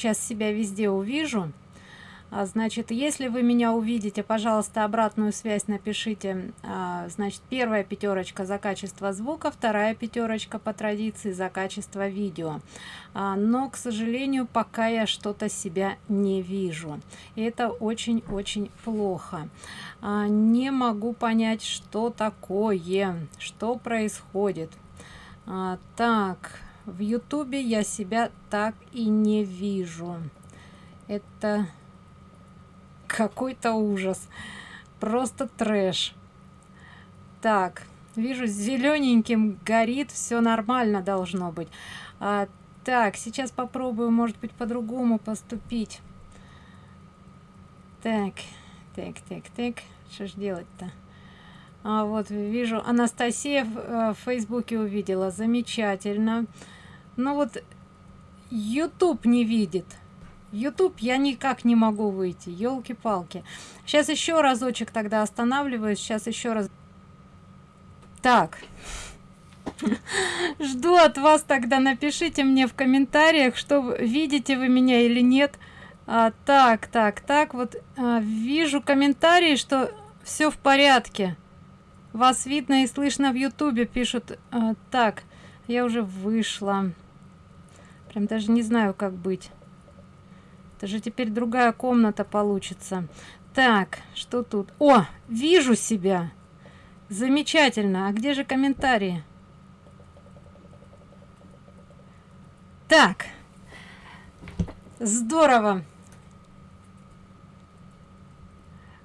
сейчас себя везде увижу. А, значит если вы меня увидите пожалуйста обратную связь напишите. А, значит первая пятерочка за качество звука вторая пятерочка по традиции за качество видео. А, но к сожалению пока я что-то себя не вижу. И это очень очень плохо не могу понять что такое что происходит. Так в ютубе я себя так и не вижу. Это какой-то ужас. Просто трэш. Так вижу зелененьким горит все нормально должно быть. А, так сейчас попробую может быть по-другому поступить. Так так так так что ж делать-то? А вот вижу анастасия в, э, в фейсбуке увидела. Замечательно ну вот youtube не видит. Youtube я никак не могу выйти. Елки-палки сейчас еще разочек тогда останавливаюсь. Сейчас еще раз. Так. Жду от вас тогда. Напишите мне в комментариях что видите вы меня или нет. А, так так так. Вот а, вижу комментарии что все в порядке. Вас видно и слышно в ютубе пишут. А, так я уже вышла прям даже не знаю как быть. Это же теперь другая комната получится. Так что тут? О вижу себя! Замечательно. А где же комментарии? Так. Здорово.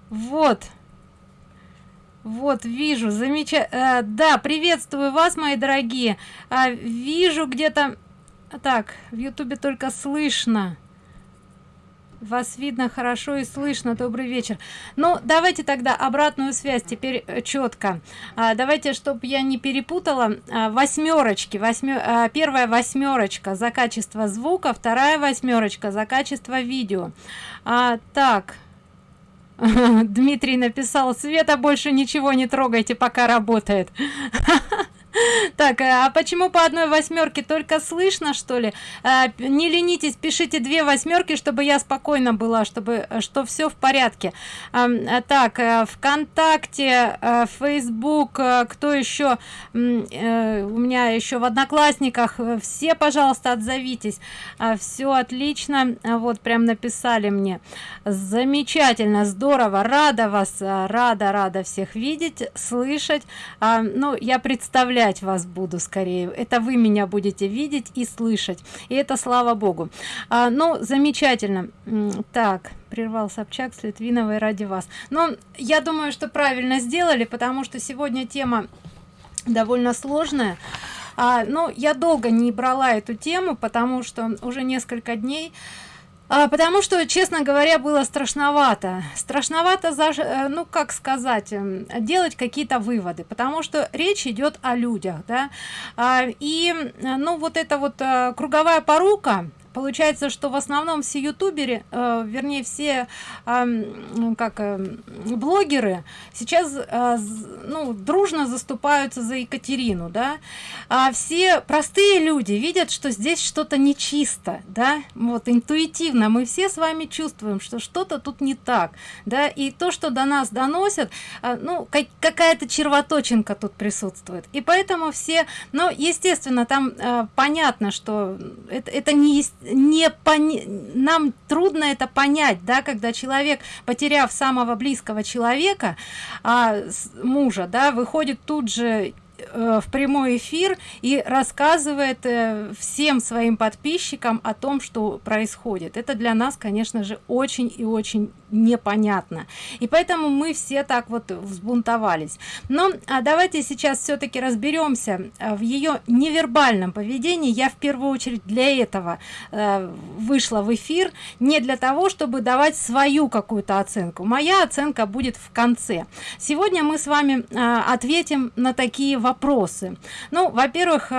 Вот. Вот вижу. Замечательно э, да приветствую вас мои дорогие. А, вижу где-то так в ютубе только слышно. Вас видно хорошо и слышно. Добрый вечер. Ну давайте тогда обратную связь теперь э, четко. А, давайте чтобы я не перепутала а, восьмерочки. Восьмер а, первая восьмерочка за качество звука вторая восьмерочка за качество видео. А, так. Дмитрий написал, Света, больше ничего не трогайте, пока работает. Так, э, а почему по одной восьмерке только слышно, что ли? Э, не ленитесь, пишите две восьмерки, чтобы я спокойно была, чтобы э, что все в порядке. Так, ВКонтакте, Facebook, кто еще? У меня еще в Одноклассниках. Все, пожалуйста, отзовитесь. Все отлично. Вот прям написали мне. Замечательно, здорово, рада вас, рада, рада всех видеть, слышать. Ну, я представляю проявлять вас буду скорее. Это вы меня будете видеть и слышать. И это слава богу. А, ну замечательно. Так прервал собчак с литвиновой ради вас. Но я думаю что правильно сделали потому что сегодня тема довольно сложная. А, ну я долго не брала эту тему потому что уже несколько дней а, потому что честно говоря было страшновато. Страшновато за э, ну как сказать эм, делать какие-то выводы потому что речь идет о людях да. А, и э, ну вот это вот а, круговая порука получается что в основном все ютуберы э, вернее все э, как э, блогеры сейчас э, ну дружно заступаются за екатерину да? А все простые люди видят что здесь что-то нечисто да? Вот интуитивно. Мы все с вами чувствуем что что-то тут не так да? И то что до нас доносят э, ну как, какая-то червоточинка тут присутствует. И поэтому все но ну, естественно там э, понятно что это, это не есть не пони... нам трудно это понять да когда человек потеряв самого близкого человека а, мужа да выходит тут же Э, в прямой эфир и рассказывает э, всем своим подписчикам о том что происходит. Это для нас конечно же очень и очень непонятно. И поэтому мы все так вот взбунтовались. Но а давайте сейчас все-таки разберемся э, в ее невербальном поведении. Я в первую очередь для этого э, вышла в эфир не для того чтобы давать свою какую-то оценку. Моя оценка будет в конце. Сегодня мы с вами э, ответим на такие вопросы. Ну во первых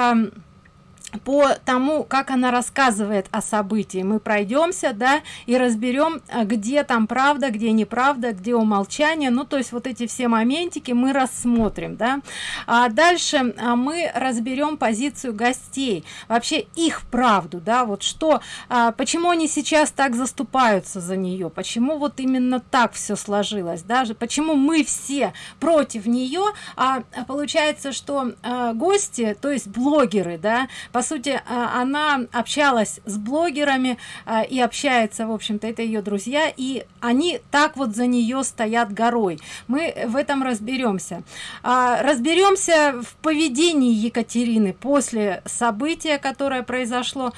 по тому как она рассказывает о событии. Мы пройдемся да и разберем а, где там правда где неправда где умолчание. Ну то есть вот эти все моментики мы рассмотрим да. А дальше а, мы разберем позицию гостей. Вообще их правду да вот что а, почему они сейчас так заступаются за нее? Почему вот именно так все сложилось даже почему мы все против нее? А, а получается что а, гости то есть блогеры да по сути а, она общалась с блогерами а, и общается в общем-то это ее друзья и они так вот за нее стоят горой. Мы в этом разберемся а, разберемся в поведении екатерины после события которое произошло.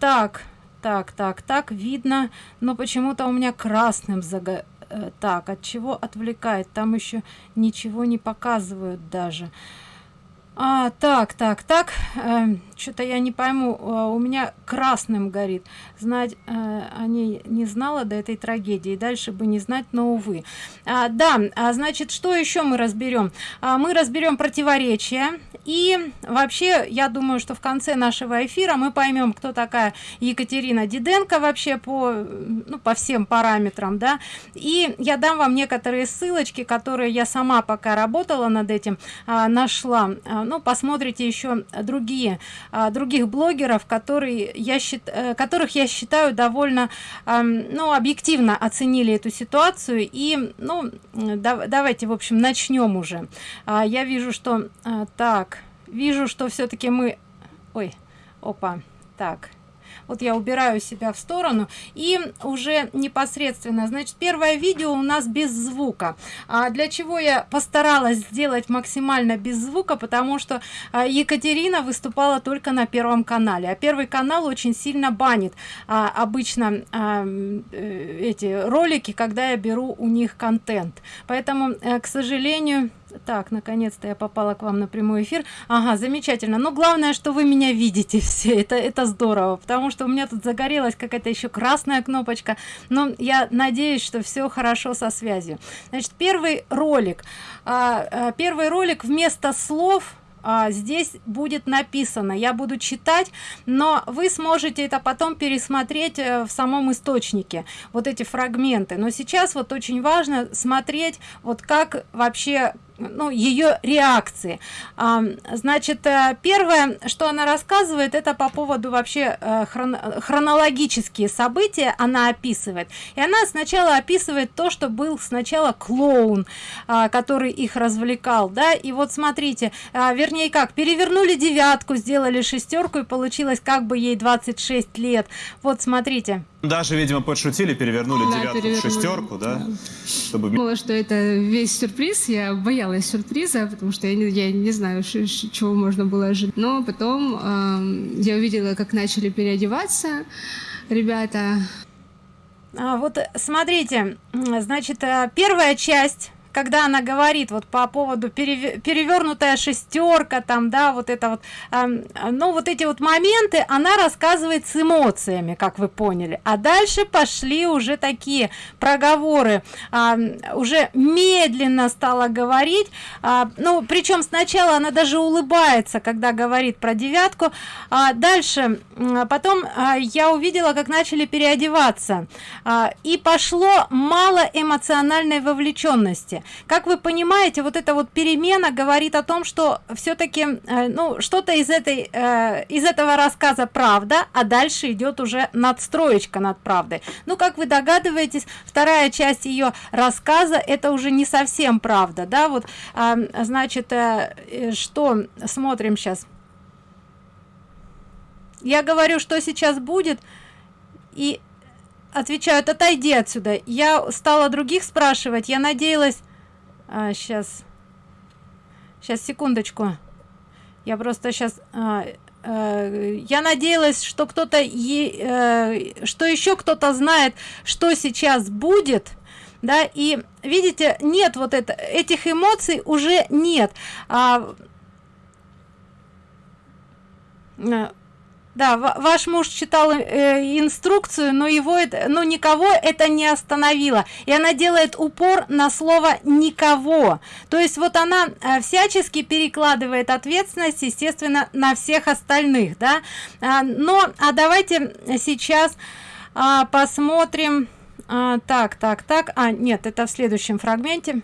Так так так так видно но почему-то у меня красным зага э, так от чего отвлекает? Там еще ничего не показывают даже а так так так. Э, что-то я не пойму. Э, у меня красным горит. Знать э, о не знала до этой трагедии дальше бы не знать но увы. А, да а, значит что еще мы разберем а, мы разберем противоречия и вообще я думаю что в конце нашего эфира мы поймем кто такая екатерина диденко вообще по ну, по всем параметрам да. И я дам вам некоторые ссылочки которые я сама пока работала над этим а, нашла. А, ну посмотрите еще другие а, других блогеров которые я считаю э, которых я считаю довольно ну объективно оценили эту ситуацию. И ну да, давайте в общем начнем уже. Я вижу что так вижу что все-таки мы ой опа так. Вот я убираю себя в сторону и уже непосредственно. Значит первое видео у нас без звука. А для чего я постаралась сделать максимально без звука? Потому что а, екатерина выступала только на первом канале. А первый канал очень сильно банит а, обычно а, э, эти ролики когда я беру у них контент. Поэтому э, к сожалению так наконец-то я попала к вам на прямой эфир. Ага замечательно. Но главное что вы меня видите все. Это это здорово потому что у меня тут загорелась какая-то еще красная кнопочка. Но я надеюсь что все хорошо со связью. Значит первый ролик. А, а, первый ролик вместо слов а, здесь будет написано. Я буду читать но вы сможете это потом пересмотреть э, в самом источнике. Вот эти фрагменты. Но сейчас вот очень важно смотреть вот как вообще ну, ее реакции. Значит, э, первое, что она рассказывает, это по поводу вообще э, хрон хронологические события она описывает. И она сначала описывает то, что был сначала клоун, а, который их развлекал, да, и вот смотрите, а, вернее как, перевернули девятку, сделали шестерку и получилось как бы ей 26 лет. Вот смотрите. Даже, видимо, подшутили, перевернули да, девятку перевернули. в шестерку, да? да. Чтобы... Думала, что это весь сюрприз. Я боялась сюрприза, потому что я не, я не знаю, чего можно было ожидать. Но потом э, я увидела, как начали переодеваться ребята. А, вот смотрите, значит, э, первая часть когда она говорит вот по поводу перевернутая шестерка там да вот это вот э, ну вот эти вот моменты она рассказывает с эмоциями как вы поняли. А дальше пошли уже такие проговоры. Э, уже медленно стала говорить. Э, ну причем сначала она даже улыбается когда говорит про девятку. А дальше э, потом э, я увидела как начали переодеваться. Э, и пошло мало эмоциональной вовлеченности как вы понимаете вот эта вот перемена говорит о том что все-таки э, ну что-то из этой э, из этого рассказа правда а дальше идет уже надстроечка над правдой. Ну как вы догадываетесь вторая часть ее рассказа это уже не совсем правда да? Вот значит э, что смотрим сейчас я говорю что сейчас будет и отвечают отойди отсюда я стала других спрашивать я надеялась а, сейчас сейчас секундочку. Я просто сейчас а, а, я надеялась что кто-то э, что еще кто-то знает что сейчас будет да и видите нет вот это этих эмоций уже нет. А, да ваш муж читал э, инструкцию но его это ну никого это не остановило. И она делает упор на слово никого то есть вот она э, всячески перекладывает ответственность естественно на всех остальных да. А, но а давайте сейчас а, посмотрим а, так так так а нет это в следующем фрагменте.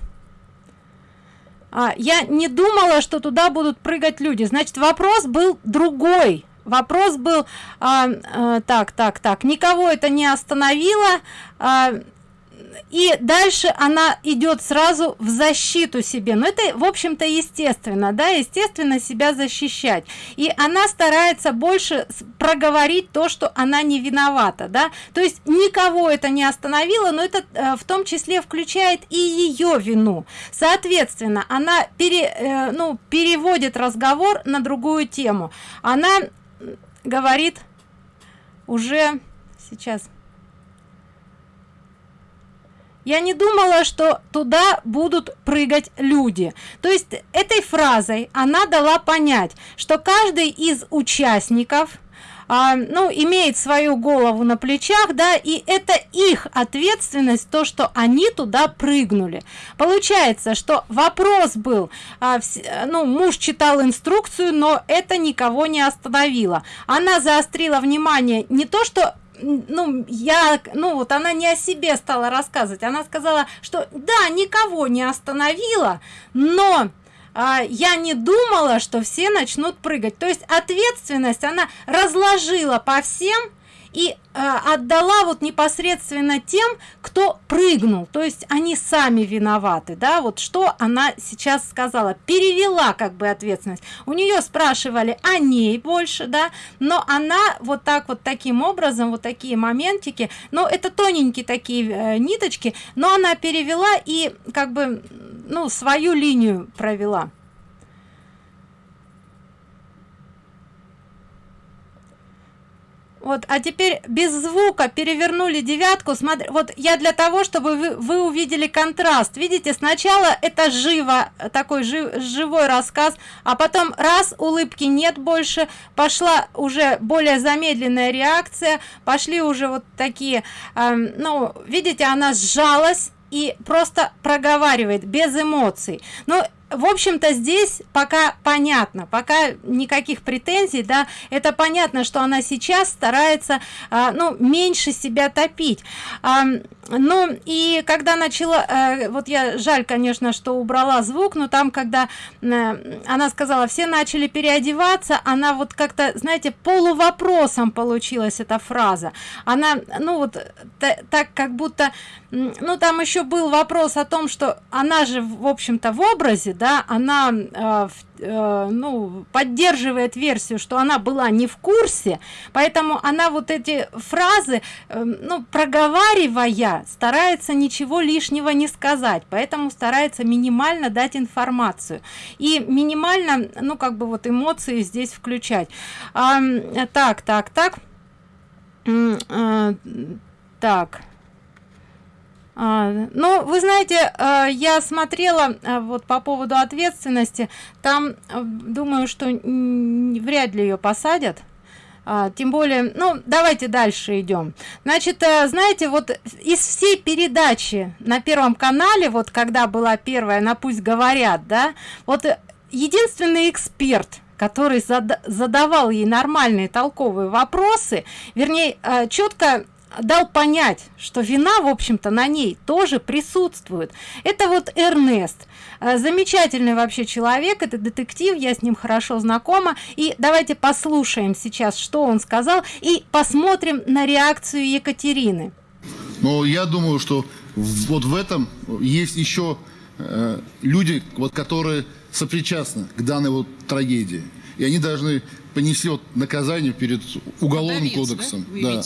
А, я не думала что туда будут прыгать люди. Значит вопрос был другой вопрос был а, а, так так так никого это не остановило а, и дальше она идет сразу в защиту себе. Но это в общем-то естественно да естественно себя защищать. И она старается больше проговорить то что она не виновата да. То есть никого это не остановило но это э, в том числе включает и ее вину. Соответственно она пере, э, ну переводит разговор на другую тему. Она говорит уже сейчас. Я не думала что туда будут прыгать люди. То есть этой фразой она дала понять что каждый из участников а, ну имеет свою голову на плечах да и это их ответственность то что они туда прыгнули. Получается что вопрос был а, в, ну муж читал инструкцию но это никого не остановило. Она заострила внимание не то что ну я ну вот она не о себе стала рассказывать. Она сказала что да никого не остановила но я не думала что все начнут прыгать. То есть ответственность она разложила по всем и э, отдала вот непосредственно тем кто прыгнул. То есть они сами виноваты да вот что она сейчас сказала. Перевела как бы ответственность. У нее спрашивали о ней больше да но она вот так вот таким образом вот такие моментики но это тоненькие такие э, ниточки но она перевела и как бы ну свою линию провела. Вот а теперь без звука перевернули девятку. Смотри вот я для того чтобы вы, вы увидели контраст. Видите сначала это живо такой жив, живой рассказ а потом раз улыбки нет больше пошла уже более замедленная реакция пошли уже вот такие э, ну видите она сжалась и просто проговаривает без эмоций. Но в общем-то здесь пока понятно пока никаких претензий да это понятно что она сейчас старается а, ну меньше себя топить. А, ну и когда начала а, вот я жаль конечно что убрала звук но там когда а, она сказала все начали переодеваться она вот как-то знаете полувопросом получилась эта фраза. Она ну вот так как будто ну там еще был вопрос о том что она же в общем-то в образе да она э, э, ну поддерживает версию что она была не в курсе поэтому она вот эти фразы э, ну проговаривая старается ничего лишнего не сказать поэтому старается минимально дать информацию и минимально ну как бы вот эмоции здесь включать. А, так так так. А, так. а, ну вы знаете а, я смотрела а, вот по поводу ответственности. Там думаю что вряд ли ее посадят. Тем более ну давайте дальше идем значит знаете вот из всей передачи на первом канале вот когда была первая на пусть говорят да вот единственный эксперт который задавал ей нормальные толковые вопросы вернее четко дал понять что вина в общем-то на ней тоже присутствует. Это вот эрнест. Э, замечательный вообще человек это детектив я с ним хорошо знакома. И давайте послушаем сейчас что он сказал и посмотрим на реакцию екатерины. Но я думаю что вот в этом есть еще э, люди вот которые сопричастны к данной вот трагедии. И они должны понести вот наказание перед уголовным Подавец, кодексом. Да? да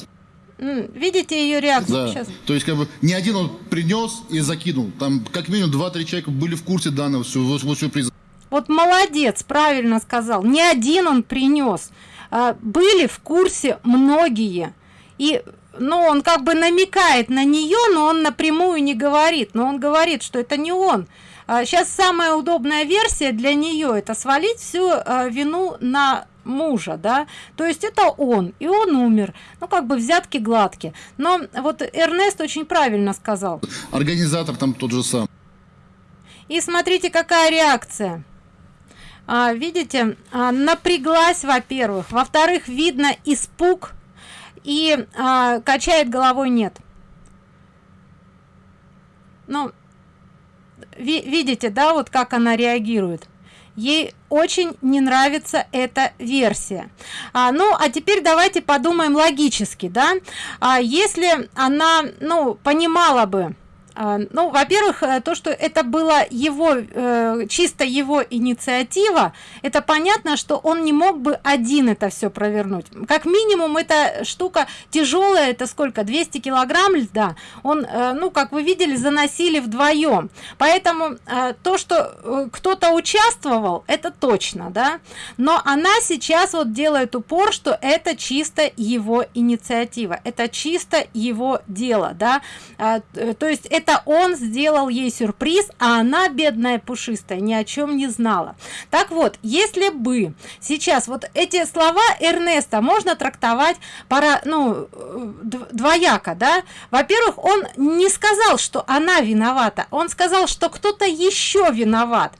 видите ее реакцию? Да. сейчас. То есть как бы не один он принес и закинул. Там как минимум два-три человека были в курсе данного всего, всего сюрприза вот молодец правильно сказал. Не один он принес а, были в курсе многие. И ну он как бы намекает на нее но он напрямую не говорит. Но он говорит что это не он. Сейчас а, самая удобная версия для нее это свалить всю а, вину на мужа да? То есть это он и он умер. Ну как бы взятки гладкие но вот эрнест очень правильно сказал. Организатор там тот же сам. И смотрите какая реакция. А, видите а, напряглась во-первых. Во-вторых видно испуг и а, качает головой нет ну ви видите да вот как она реагирует ей очень не нравится эта версия. А, ну а теперь давайте подумаем логически да? А если она ну понимала бы ну во-первых э, то что это было его э, чисто его инициатива это понятно что он не мог бы один это все провернуть. Как минимум эта штука тяжелая это сколько 200 килограмм льда? Он э, ну как вы видели заносили вдвоем поэтому то что кто-то участвовал это точно да? Но она сейчас вот делает упор что это чисто его инициатива это чисто его дело да? То есть это это он сделал ей сюрприз а она бедная пушистая ни о чем не знала. Так вот если бы сейчас вот эти слова эрнеста можно трактовать пора ну двояко да? Во-первых он не сказал что она виновата он сказал что кто-то еще виноват.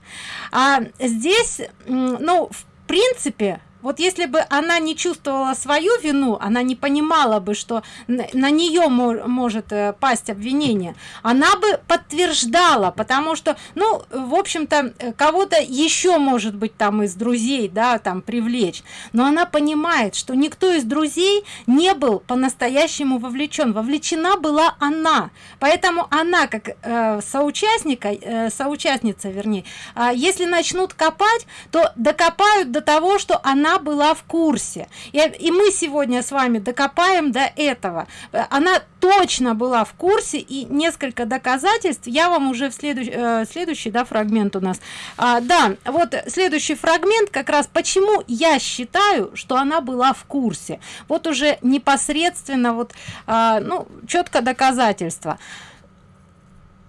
А здесь ну в принципе вот если бы она не чувствовала свою вину она не понимала бы что на нее может э, пасть обвинение она бы подтверждала потому что ну в общем-то э, кого-то еще может быть там из друзей да там привлечь. Но она понимает что никто из друзей не был по-настоящему вовлечен. Вовлечена была она. Поэтому она как э, соучастника соучастница вернее э, если начнут копать то докопают до того что она была в курсе. И, и мы сегодня с вами докопаем до этого. Она точно была в курсе и несколько доказательств я вам уже в следующий э, следующий да фрагмент у нас. А, да вот следующий фрагмент как раз почему я считаю что она была в курсе. Вот уже непосредственно вот а, ну четко доказательства.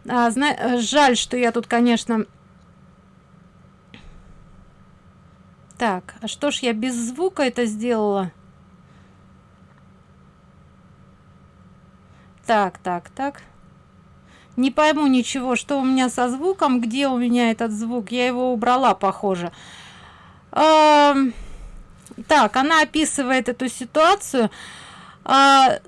А, зна жаль что я тут конечно Так, а что ж я без звука это сделала? Так, так, так. Не пойму ничего, что у меня со звуком, где у меня этот звук. Я его убрала, похоже. Так, она описывает эту ситуацию. А,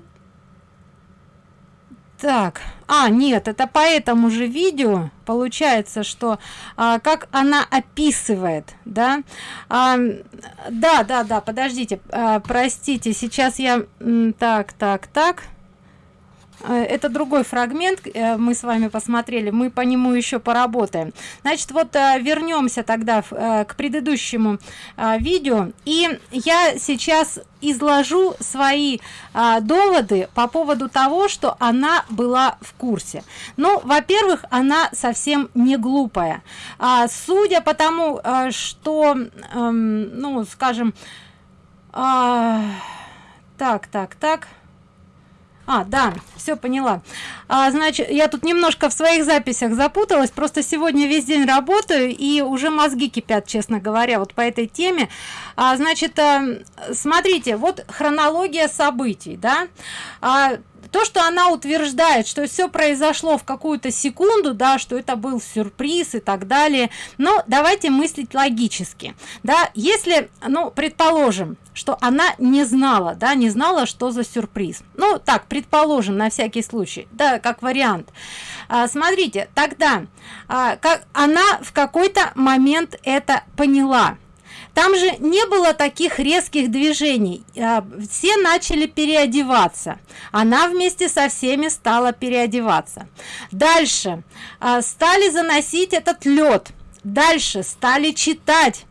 так. А нет это по этому же видео получается что а, как она описывает да? А, да да да подождите а, простите сейчас я так так так это другой фрагмент э, мы с вами посмотрели мы по нему еще поработаем. Значит вот э, вернемся тогда к предыдущему видео. И я сейчас изложу свои доводы по поводу того что она была в курсе. Ну во-первых она совсем не глупая. А, судя по тому что эм, ну скажем а, так так так а да все поняла. А, значит я тут немножко в своих записях запуталась. Просто сегодня весь день работаю и уже мозги кипят честно говоря вот по этой теме. А, значит а, смотрите вот хронология событий да. А, то что она утверждает что все произошло в какую-то секунду да что это был сюрприз и так далее но давайте мыслить логически. Да если ну предположим что она не знала да не знала что за сюрприз. Ну так предположим на всякий случай да как вариант. А, смотрите тогда а, как она в какой-то момент это поняла там же не было таких резких движений. А, все начали переодеваться. Она вместе со всеми стала переодеваться. Дальше. А, стали заносить этот лед. Дальше стали читать.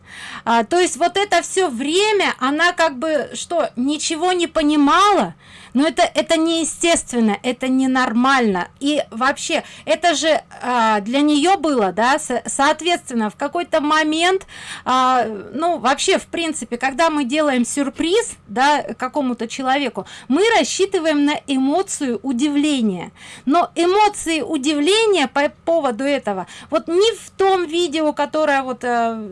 А, то есть вот это все время она как бы что ничего не понимала но это это неестественно это ненормально. И вообще это же а, для нее было да со соответственно в какой-то момент а, ну вообще в принципе когда мы делаем сюрприз да какому-то человеку мы рассчитываем на эмоцию удивления. Но эмоции удивления по поводу этого вот не в том видео которое вот а,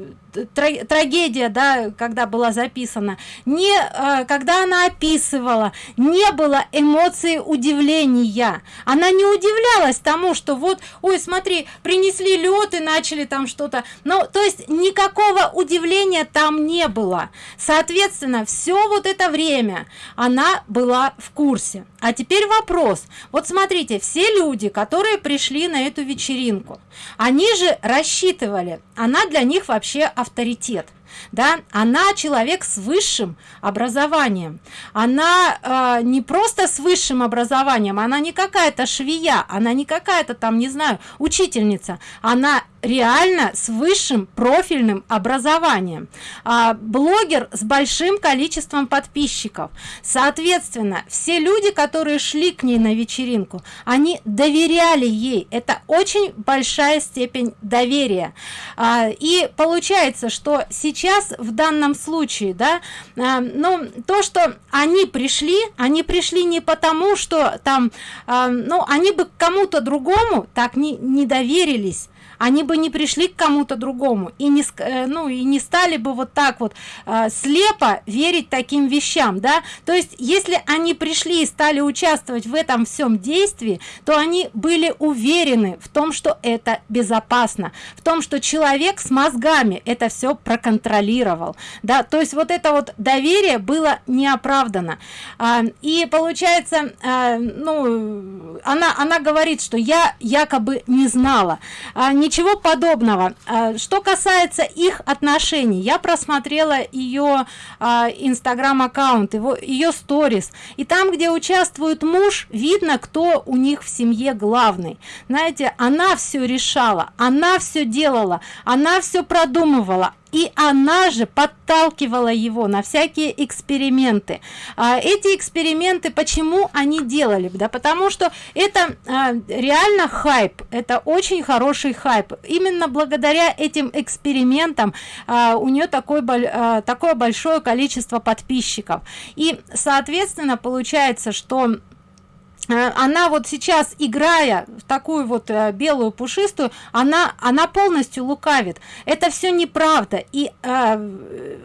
трагедия да когда была записана не э, когда она описывала не было эмоции удивления. Она не удивлялась тому что вот ой смотри принесли лед и начали там что-то. Но то есть никакого удивления там не было. Соответственно все вот это время она была в курсе. А теперь вопрос. Вот смотрите все люди которые пришли на эту вечеринку они же рассчитывали она для них вообще авторитет да? Она человек с высшим образованием. Она э, не просто с высшим образованием она не какая-то швея она не какая-то там не знаю учительница. Она реально с высшим профильным образованием. А, блогер с большим количеством подписчиков. Соответственно все люди которые шли к ней на вечеринку они доверяли ей. Это очень большая степень доверия. А, и получается что сейчас в данном случае да а, ну то что они пришли они пришли не потому что там а, ну они бы кому-то другому так не не доверились они бы не пришли к кому-то другому и не э, ну и не стали бы вот так вот э, слепо верить таким вещам да? То есть если они пришли и стали участвовать в этом всем действии то они были уверены в том что это безопасно в том что человек с мозгами это все проконтролировал да? То есть вот это вот доверие было неоправдано. А, и получается а, ну она она говорит что я якобы не знала. А, не ничего подобного. А, что касается их отношений я просмотрела ее а, инстаграм аккаунт его ее сторис. И там где участвует муж видно кто у них в семье главный. Знаете она все решала она все делала она все продумывала и она же подталкивала его на всякие эксперименты. А, эти эксперименты почему они делали? Да потому что это а, реально хайп это очень хороший хайп. Именно благодаря этим экспериментам а, у нее такой а, такое большое количество подписчиков. И соответственно получается что она вот сейчас играя в такую вот э, белую пушистую она она полностью лукавит. Это все неправда. И э,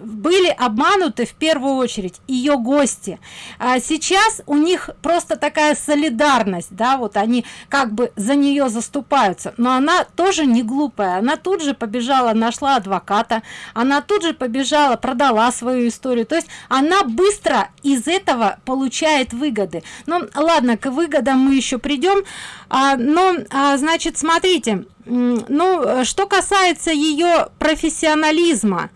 были обмануты в первую очередь ее гости. А сейчас у них просто такая солидарность да вот они как бы за нее заступаются. Но она тоже не глупая. Она тут же побежала нашла адвоката. Она тут же побежала продала свою историю. То есть она быстро из этого получает выгоды. Ну ладно к выгодам мы еще придем. А, но а, значит смотрите ну что касается ее профессионализма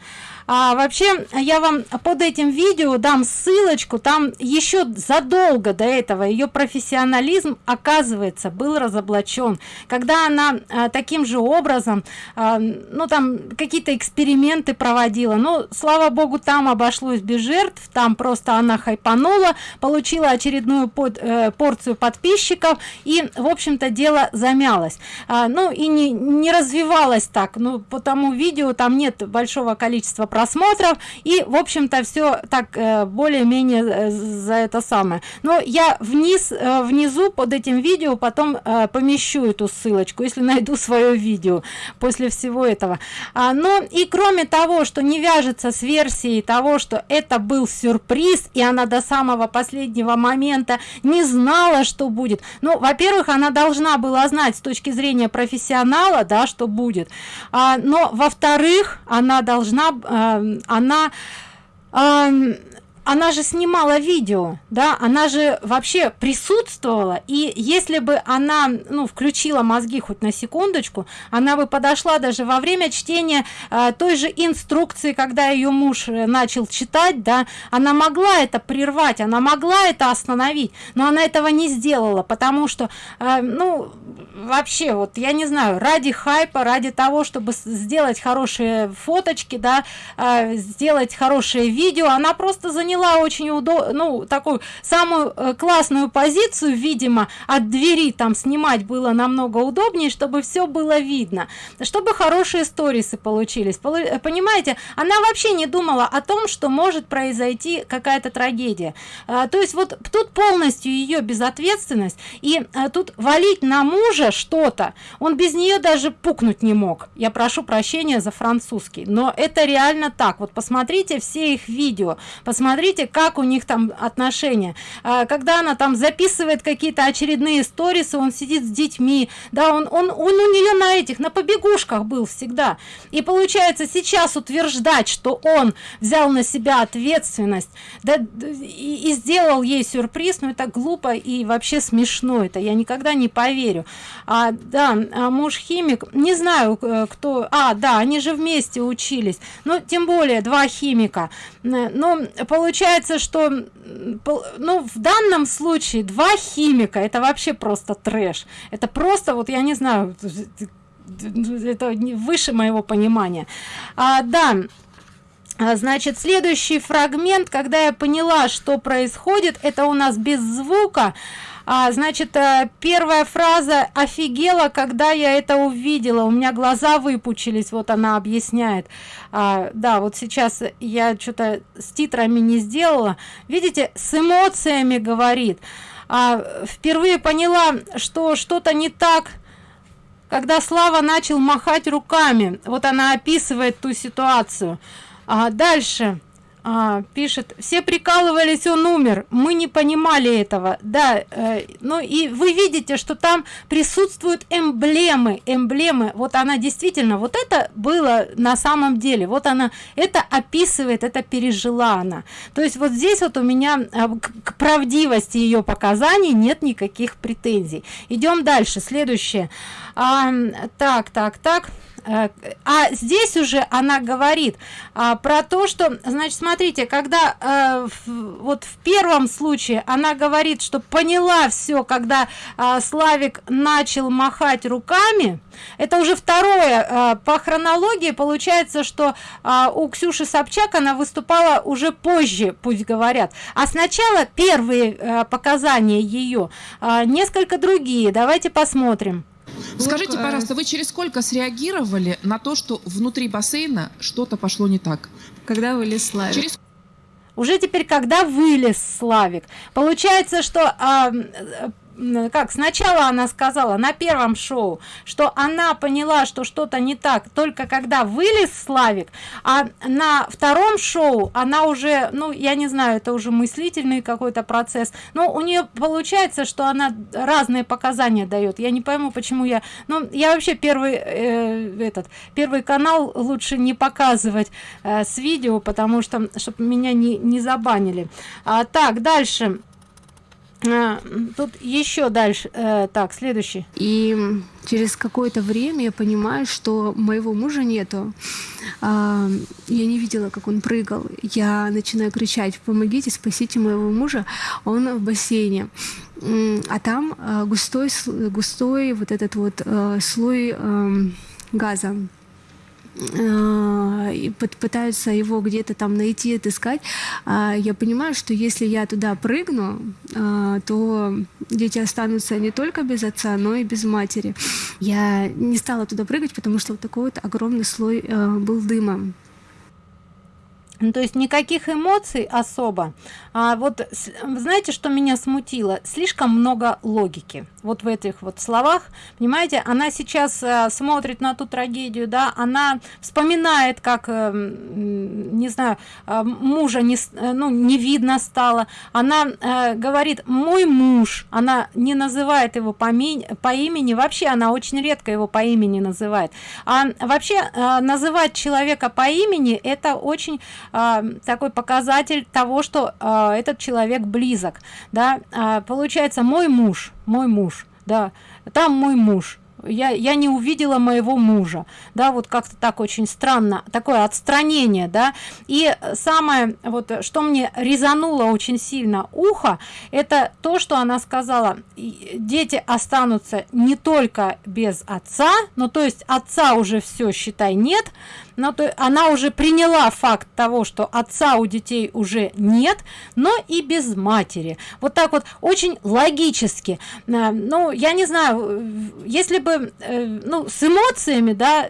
а, вообще я вам под этим видео дам ссылочку. Там еще задолго до этого ее профессионализм оказывается был разоблачен. Когда она а, таким же образом а, ну там какие-то эксперименты проводила. Ну слава богу там обошлось без жертв. Там просто она хайпанула получила очередную под, э, порцию подписчиков и в общем-то дело замялось. А, ну и не не развивалось так. Ну по тому видео там нет большого количества просмотров и в общем-то все так э, более-менее э, за это самое. Но я вниз э, внизу под этим видео потом помещу эту ссылочку если найду свое видео после всего этого. А, но и кроме того что не вяжется с версией того что это был сюрприз и она до самого последнего момента не знала что будет. Ну во-первых она должна была знать с точки зрения профессионала да что будет. А, но во-вторых она должна Эм, она она же снимала видео да она же вообще присутствовала и если бы она ну включила мозги хоть на секундочку она бы подошла даже во время чтения э, той же инструкции когда ее муж э, начал читать да она могла это прервать она могла это остановить но она этого не сделала потому что э, ну вообще вот я не знаю ради хайпа ради того чтобы сделать хорошие фоточки да э, сделать хорошее видео она просто заняла заняла очень удо ну такую самую э, классную позицию видимо от двери там снимать было намного удобнее чтобы все было видно. Чтобы хорошие сторисы получились. Понимаете она вообще не думала о том что может произойти какая-то трагедия. А, то есть вот тут полностью ее безответственность и а, тут валить на мужа что-то он без нее даже пукнуть не мог. Я прошу прощения за французский но это реально так. Вот посмотрите все их видео посмотрите как у них там отношения. А, когда она там записывает какие-то очередные сторисы он сидит с детьми да он он он у нее на этих на побегушках был всегда. И получается сейчас утверждать что он взял на себя ответственность да и, и сделал ей сюрприз но это глупо и вообще смешно это я никогда не поверю. А да а муж химик не знаю э, кто а да они же вместе учились ну тем более два химика. Но получается что ну в данном случае два химика это вообще просто трэш. Это просто вот я не знаю это выше моего понимания. А, да а, значит следующий фрагмент когда я поняла что происходит это у нас без звука а, значит э, первая фраза офигела когда я это увидела у меня глаза выпучились вот она объясняет. А, да вот сейчас я что-то с титрами не сделала. Видите с эмоциями говорит. А, впервые поняла что что-то не так когда слава начал махать руками. Вот она описывает ту ситуацию. А дальше а, пишет все прикалывались он умер. Мы не понимали этого да э, ну и вы видите что там присутствуют эмблемы эмблемы. Вот она действительно вот это было на самом деле. Вот она это описывает это пережила она. То есть вот здесь вот у меня э, к, к правдивости ее показаний нет никаких претензий. Идем дальше. Следующее. А, так так так а здесь уже она говорит а, про то что значит смотрите когда а, в, вот в первом случае она говорит что поняла все когда а, славик начал махать руками это уже второе а, по хронологии получается что а, у ксюши собчак она выступала уже позже пусть говорят. А сначала первые а, показания ее а, несколько другие. Давайте посмотрим Скажите, пожалуйста, вы через сколько среагировали на то, что внутри бассейна что-то пошло не так? Когда вылез Славик? Через... Уже теперь, когда вылез Славик. Получается, что а, как сначала она сказала на первом шоу что она поняла что что-то не так только когда вылез славик а на втором шоу она уже ну я не знаю это уже мыслительный какой-то процесс но у нее получается что она разные показания дает. Я не пойму почему я ну я вообще первый э, этот первый канал лучше не показывать э, с видео потому что чтобы меня не не забанили. А, так дальше тут еще дальше. Э, так следующий. И через какое-то время я понимаю что моего мужа нету. А, я не видела как он прыгал. Я начинаю кричать помогите спасите моего мужа он в бассейне. А там а, густой густой вот этот вот а, слой а, газа. Э, и пытаются его где-то там найти, отыскать, а я понимаю, что если я туда прыгну, э, то дети останутся не только без отца, но и без матери. Я не стала туда прыгать, потому что вот такой вот огромный слой э, был дыма. Ну, то есть никаких эмоций особо. А вот знаете что меня смутило? Слишком много логики вот в этих вот словах. Понимаете она сейчас э, смотрит на ту трагедию да она вспоминает как э, не знаю э, мужа не э, ну не видно стало. Она э, говорит мой муж она не называет его по, по имени. Вообще она очень редко его по имени называет. А вообще э, называть человека по имени это очень такой показатель того что э, этот человек близок да. Э, получается мой муж мой муж да там мой муж. Я я не увидела моего мужа да вот как-то так очень странно такое отстранение да. И самое вот что мне резануло очень сильно ухо это то что она сказала дети останутся не только без отца но то есть отца уже все считай нет но то она уже приняла факт того что отца у детей уже нет но и без матери. Вот так вот очень логически. Э, ну я не знаю если бы э, ну с эмоциями да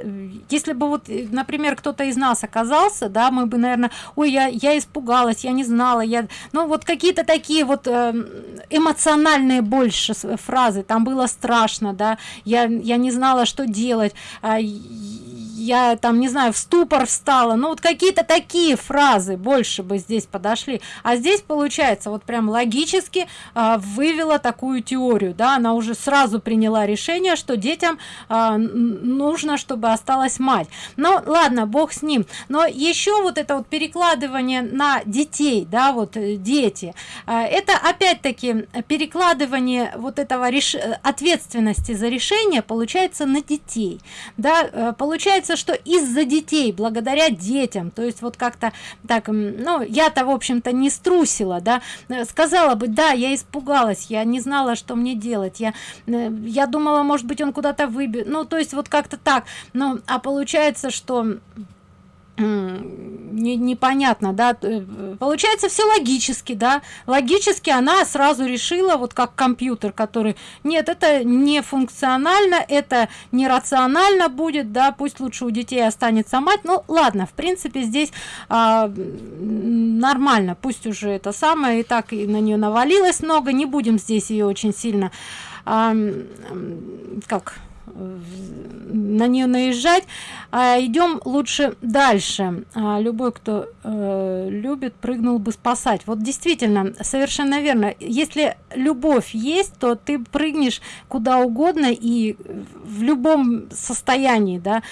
если бы вот например кто-то из нас оказался да мы бы наверное ой я я испугалась я не знала я ну вот какие-то такие вот э, эмоциональные больше фразы. Там было страшно да я я не знала что делать а, я там не знаю в ступор встала. Ну вот какие-то такие фразы больше бы здесь подошли. А здесь получается вот прям логически а, вывела такую теорию да. Она уже сразу приняла решение что детям а, нужно чтобы осталась мать. Ну ладно бог с ним. Но еще вот это вот перекладывание на детей да вот э, дети. А, это опять-таки перекладывание вот этого реш... ответственности за решение получается на детей. Да э, получается что из-за детей благодаря детям. То есть вот как-то так ну я-то в общем-то не струсила да. Сказала бы да я испугалась я не знала что мне делать я э, я думала может быть он куда-то выбьет ну то есть вот как-то так. Ну а получается что не, непонятно да э, получается все логически да. Логически она сразу решила вот как компьютер который нет это не функционально это нерационально будет да пусть лучше у детей останется мать ну ладно в принципе здесь а, нормально пусть уже это самое и так и на нее навалилось много не будем здесь ее очень сильно а, как на нее наезжать а, идем лучше дальше. А, любой кто э, любит прыгнул бы спасать. Вот действительно совершенно верно. Если любовь есть то ты прыгнешь куда угодно и в любом состоянии да.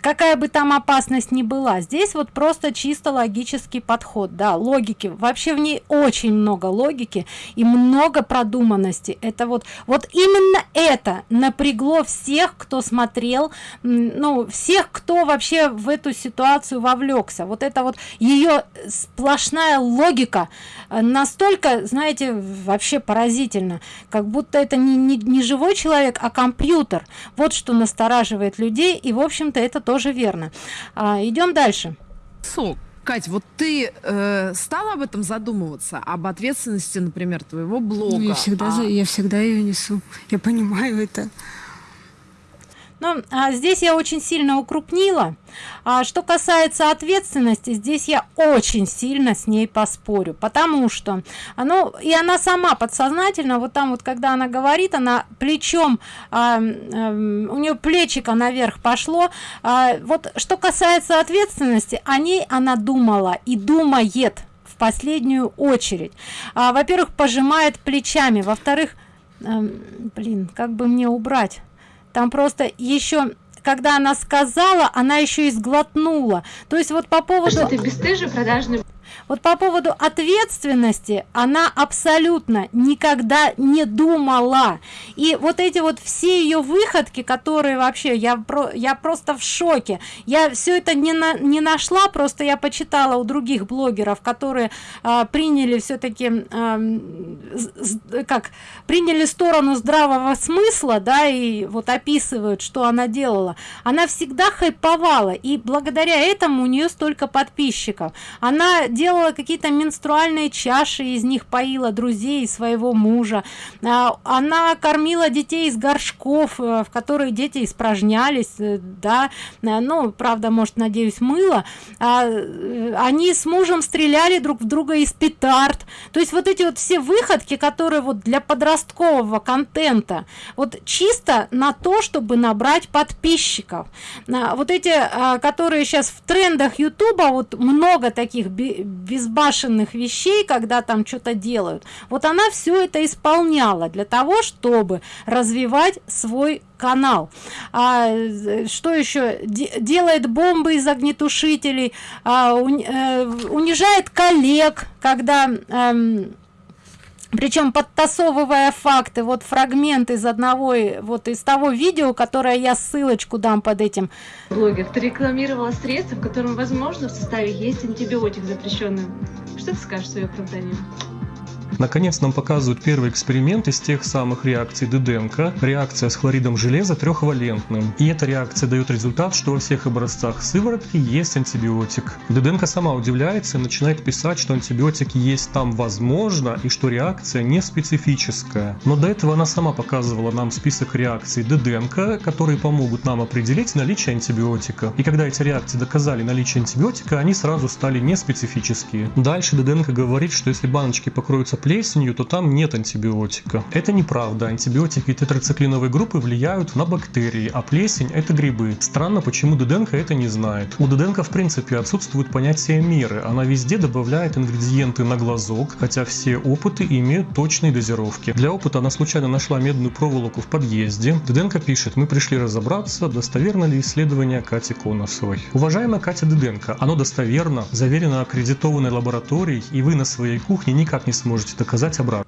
Какая бы там опасность ни была. Здесь вот просто чисто логический подход да логики. Вообще в ней очень много логики и много продуманности. Это вот вот именно это напрягло всех кто смотрел ну всех кто вообще в эту ситуацию вовлекся вот это вот ее сплошная логика э, настолько знаете вообще поразительно как будто это не, не, не живой человек а компьютер вот что настораживает людей и в общем-то это тоже верно а, идем дальше сок Кать, вот ты э, стала об этом задумываться, об ответственности, например, твоего блога? Ну, я всегда, а... я всегда ее несу. Я понимаю это. Но а, здесь я очень сильно укрупнила. А что касается ответственности, здесь я очень сильно с ней поспорю, потому что оно и она сама подсознательно вот там вот когда она говорит, она плечом а, а, у нее плечико наверх пошло. А, вот что касается ответственности, о ней она думала и думает в последнюю очередь. А, Во-первых, пожимает плечами, во-вторых, блин, как бы мне убрать? Там просто еще когда она сказала она еще и сглотнула. То есть вот по поводу что? Ты бесстыжий продажный вот по поводу ответственности она абсолютно никогда не думала. И вот эти вот все ее выходки которые вообще я про я просто в шоке. Я все это не на, не нашла просто я почитала у других блогеров которые а, приняли все-таки а, как приняли сторону здравого смысла да и вот описывают что она делала. Она всегда хайповала и благодаря этому у нее столько подписчиков. Она делала делала какие-то менструальные чаши из них поила друзей своего мужа. А, она кормила детей из горшков э, в которые дети испражнялись э, да. Э, ну правда может надеюсь мыло а, они с мужем стреляли друг в друга из петард. То есть вот эти вот все выходки которые вот для подросткового контента вот чисто на то чтобы набрать подписчиков. А, вот эти которые сейчас в трендах ютуба вот много таких безбашенных вещей когда там что-то делают. Вот она все это исполняла для того чтобы развивать свой канал. А, что еще делает бомбы из огнетушителей а, э, унижает коллег когда э, причем подтасовывая факты вот фрагмент из одного вот из того видео которое я ссылочку дам под этим. Блогер ты рекламировала средства в котором возможно в составе есть антибиотик запрещенный что ты скажешь в свое оправдание Наконец нам показывают первый эксперимент из тех самых реакций Деденко. Реакция с хлоридом железа трехвалентным. И эта реакция дает результат, что во всех образцах сыворотки есть антибиотик. Деденко сама удивляется и начинает писать, что антибиотик есть там возможно и что реакция не специфическая. Но до этого она сама показывала нам список реакций Деденко, которые помогут нам определить наличие антибиотика. И когда эти реакции доказали наличие антибиотика, они сразу стали неспецифические. Дальше Деденко говорит, что если баночки покроются плесенью, то там нет антибиотика. Это неправда. Антибиотики тетрациклиновой группы влияют на бактерии, а плесень это грибы. Странно, почему Дуденко это не знает. У Дуденко в принципе отсутствует понятие меры. Она везде добавляет ингредиенты на глазок, хотя все опыты имеют точные дозировки. Для опыта она случайно нашла медную проволоку в подъезде. Дуденко пишет, мы пришли разобраться, достоверно ли исследование Кати Коносовой. Уважаемая Катя Дуденко, оно достоверно, заверено аккредитованной лабораторией, и вы на своей кухне никак не сможете доказать обратно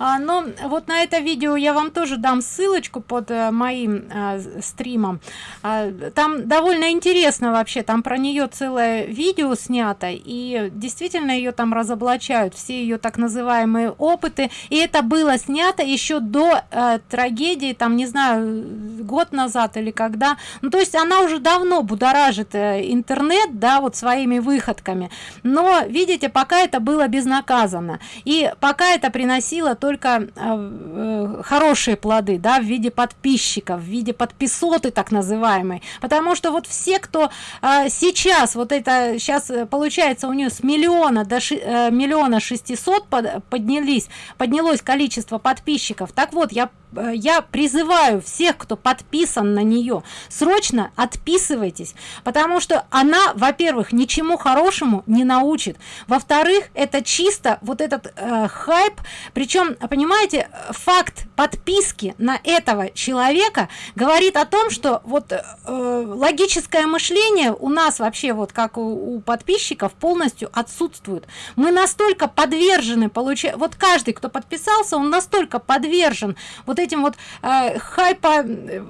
а, но вот на это видео я вам тоже дам ссылочку под а, моим а, стримом. А, там довольно интересно вообще там про нее целое видео снято и действительно ее там разоблачают все ее так называемые опыты. И это было снято еще до а, трагедии там не знаю год назад или когда. Ну то есть она уже давно будоражит э, интернет да вот своими выходками. Но видите пока это было безнаказанно. И пока это приносило то только э, э, хорошие плоды да в виде подписчиков в виде подписоты так называемой. Потому что вот все кто э, сейчас вот это сейчас э, получается у нее с миллиона до ши, э, миллиона шестисот под, поднялись поднялось количество подписчиков. Так вот я я призываю всех кто подписан на нее срочно отписывайтесь потому что она во-первых ничему хорошему не научит во-вторых это чисто вот этот э, хайп причем понимаете факт подписки на этого человека говорит о том что вот э, логическое мышление у нас вообще вот как у, у подписчиков полностью отсутствует. Мы настолько подвержены получать вот каждый кто подписался он настолько подвержен вот этим вот э, хайпа, э,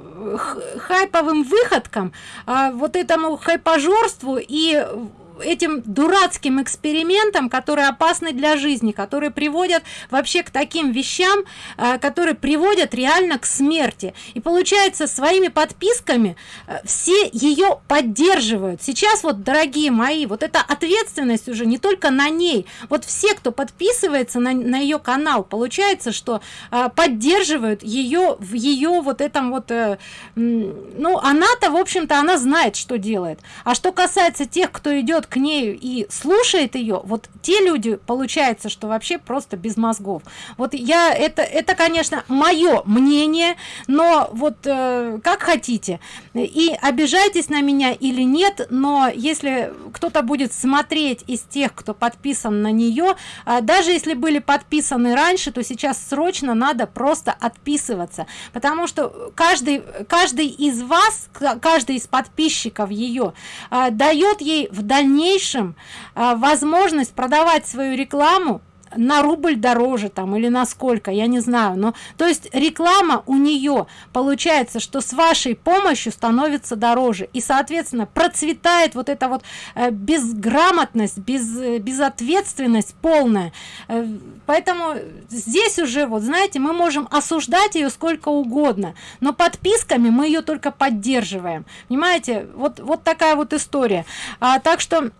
хайповым выходкам, э, вот этому хайпажорству и этим дурацким экспериментам которые опасны для жизни которые приводят вообще к таким вещам э, которые приводят реально к смерти. И получается своими подписками э, все ее поддерживают. Сейчас вот дорогие мои вот эта ответственность уже не только на ней. Вот все кто подписывается на, на ее канал получается что э, поддерживают ее в ее вот этом вот ну она-то в общем-то она знает что делает. А что касается тех кто идет к ней и слушает ее вот те люди получается что вообще просто без мозгов. Вот я это это конечно мое мнение но вот э, как хотите. И обижайтесь на меня или нет но если кто-то будет смотреть из тех кто подписан на нее э, даже если были подписаны раньше то сейчас срочно надо просто отписываться. Потому что каждый каждый из вас каждый из подписчиков ее э, дает ей в дальнейшем дальнейшем а, возможность продавать свою рекламу на рубль дороже там или на сколько я не знаю но то есть реклама у нее получается что с вашей помощью становится дороже и соответственно процветает вот эта вот э, безграмотность без э, безответственность полная. Э, поэтому здесь уже вот знаете мы можем осуждать ее сколько угодно но подписками мы ее только поддерживаем. Понимаете? Вот вот такая вот история. А, так что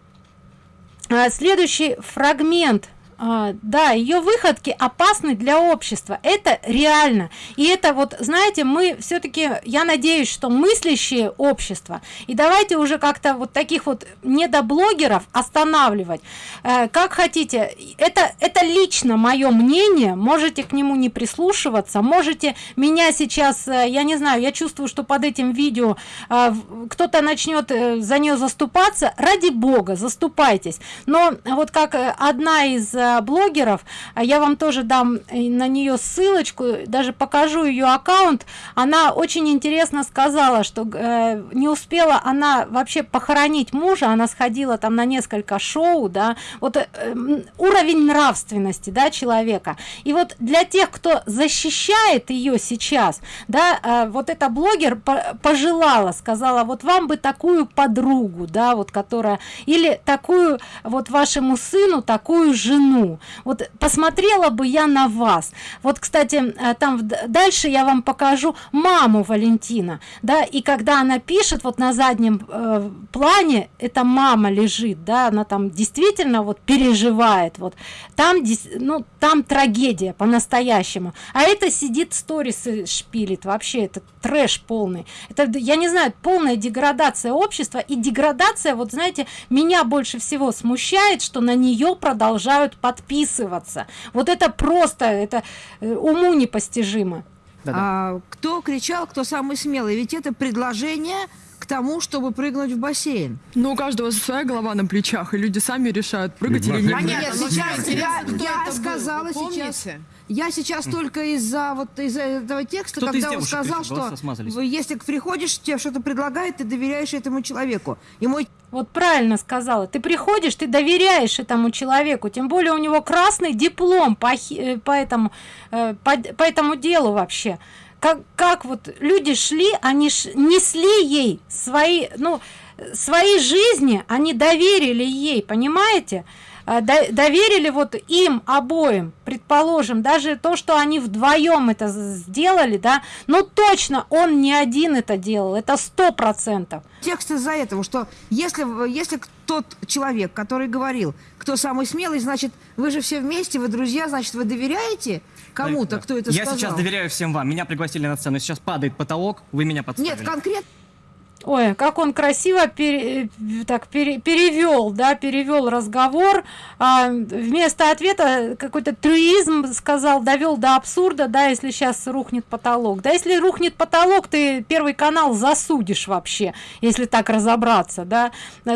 а, следующий фрагмент да ее выходки опасны для общества. Это реально. И это вот знаете мы все-таки я надеюсь что мыслящее общество и давайте уже как-то вот таких вот недоблогеров останавливать. Э, как хотите. Это это лично мое мнение. Можете к нему не прислушиваться. Можете меня сейчас э, я не знаю я чувствую что под этим видео э, кто-то начнет за нее заступаться. Ради бога заступайтесь. Но вот как одна из блогеров а я вам тоже дам э, на нее ссылочку даже покажу ее аккаунт. Она очень интересно сказала что э, не успела она вообще похоронить мужа она сходила там на несколько шоу да. Вот э, уровень нравственности да человека. И вот для тех кто защищает ее сейчас да вот эта блогер по пожелала сказала вот вам бы такую подругу да вот которая или такую вот вашему сыну такую жену вот посмотрела бы я на вас. Вот кстати э, там дальше я вам покажу маму валентина да и когда она пишет вот на заднем э, плане эта мама лежит да она там действительно вот переживает вот. Там ну там трагедия по-настоящему. А это сидит сторисы шпилит вообще это трэш полный. Это я не знаю полная деградация общества и деградация вот знаете меня больше всего смущает что на нее продолжают подписываться вот это просто это э, уму непостижимо. Да -да. А, кто кричал кто самый смелый? Ведь это предложение к тому, чтобы прыгнуть в бассейн. Ну, у каждого своя голова на плечах, и люди сами решают, прыгать или не Понятно, сейчас я, я сказала сейчас... Я сейчас только из-за вот из-за этого текста, когда он сказал, что если приходишь, тебе что-то предлагает, ты доверяешь этому человеку. И мой вот правильно сказала. Ты приходишь, ты доверяешь этому человеку, тем более у него красный диплом по, э, по, этому, э, по, по этому делу вообще как, как вот люди шли, они ш, несли ей свои, ну, свои жизни, они доверили ей, понимаете? А, доверили вот им обоим, предположим, даже то, что они вдвоем это сделали, да, ну точно он не один это делал, это сто процентов. Текст из-за этого, что если, если тот человек, который говорил, кто самый смелый, значит, вы же все вместе, вы друзья, значит, вы доверяете кому-то, кто это Я сказал. сейчас доверяю всем вам. Меня пригласили на сцену. Сейчас падает потолок, вы меня подставили. Нет, конкретно. Ой, как он красиво пере, так пере, перевел, да, перевел разговор. А, вместо ответа какой-то трюизм сказал, довел до абсурда, да, если сейчас рухнет потолок. Да, если рухнет потолок, ты первый канал засудишь вообще, если так разобраться, да.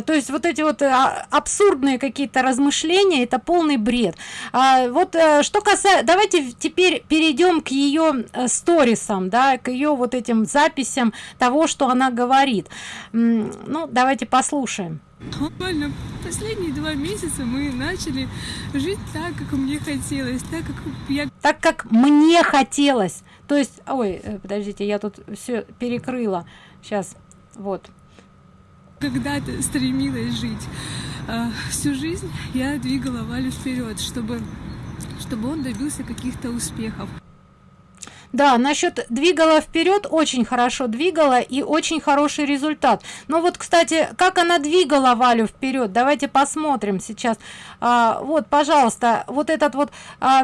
То есть вот эти вот а, абсурдные какие-то размышления, это полный бред. А, вот э, что касается, давайте теперь перейдем к ее э, сторисам, да, к ее вот этим записям того, что она говорит говорит. Ну, давайте послушаем. Буквально последние два месяца мы начали жить так, как мне хотелось, так как я... Так как мне хотелось. То есть, ой, э, подождите, я тут все перекрыла. Сейчас, вот. Когда-то стремилась жить. А, всю жизнь я двигала Валю вперед, чтобы, чтобы он добился каких-то успехов. Да, насчет двигала вперед, очень хорошо двигала и очень хороший результат. Но вот, кстати, как она двигала Валю вперед, давайте посмотрим сейчас. А, вот, пожалуйста, вот этот вот а,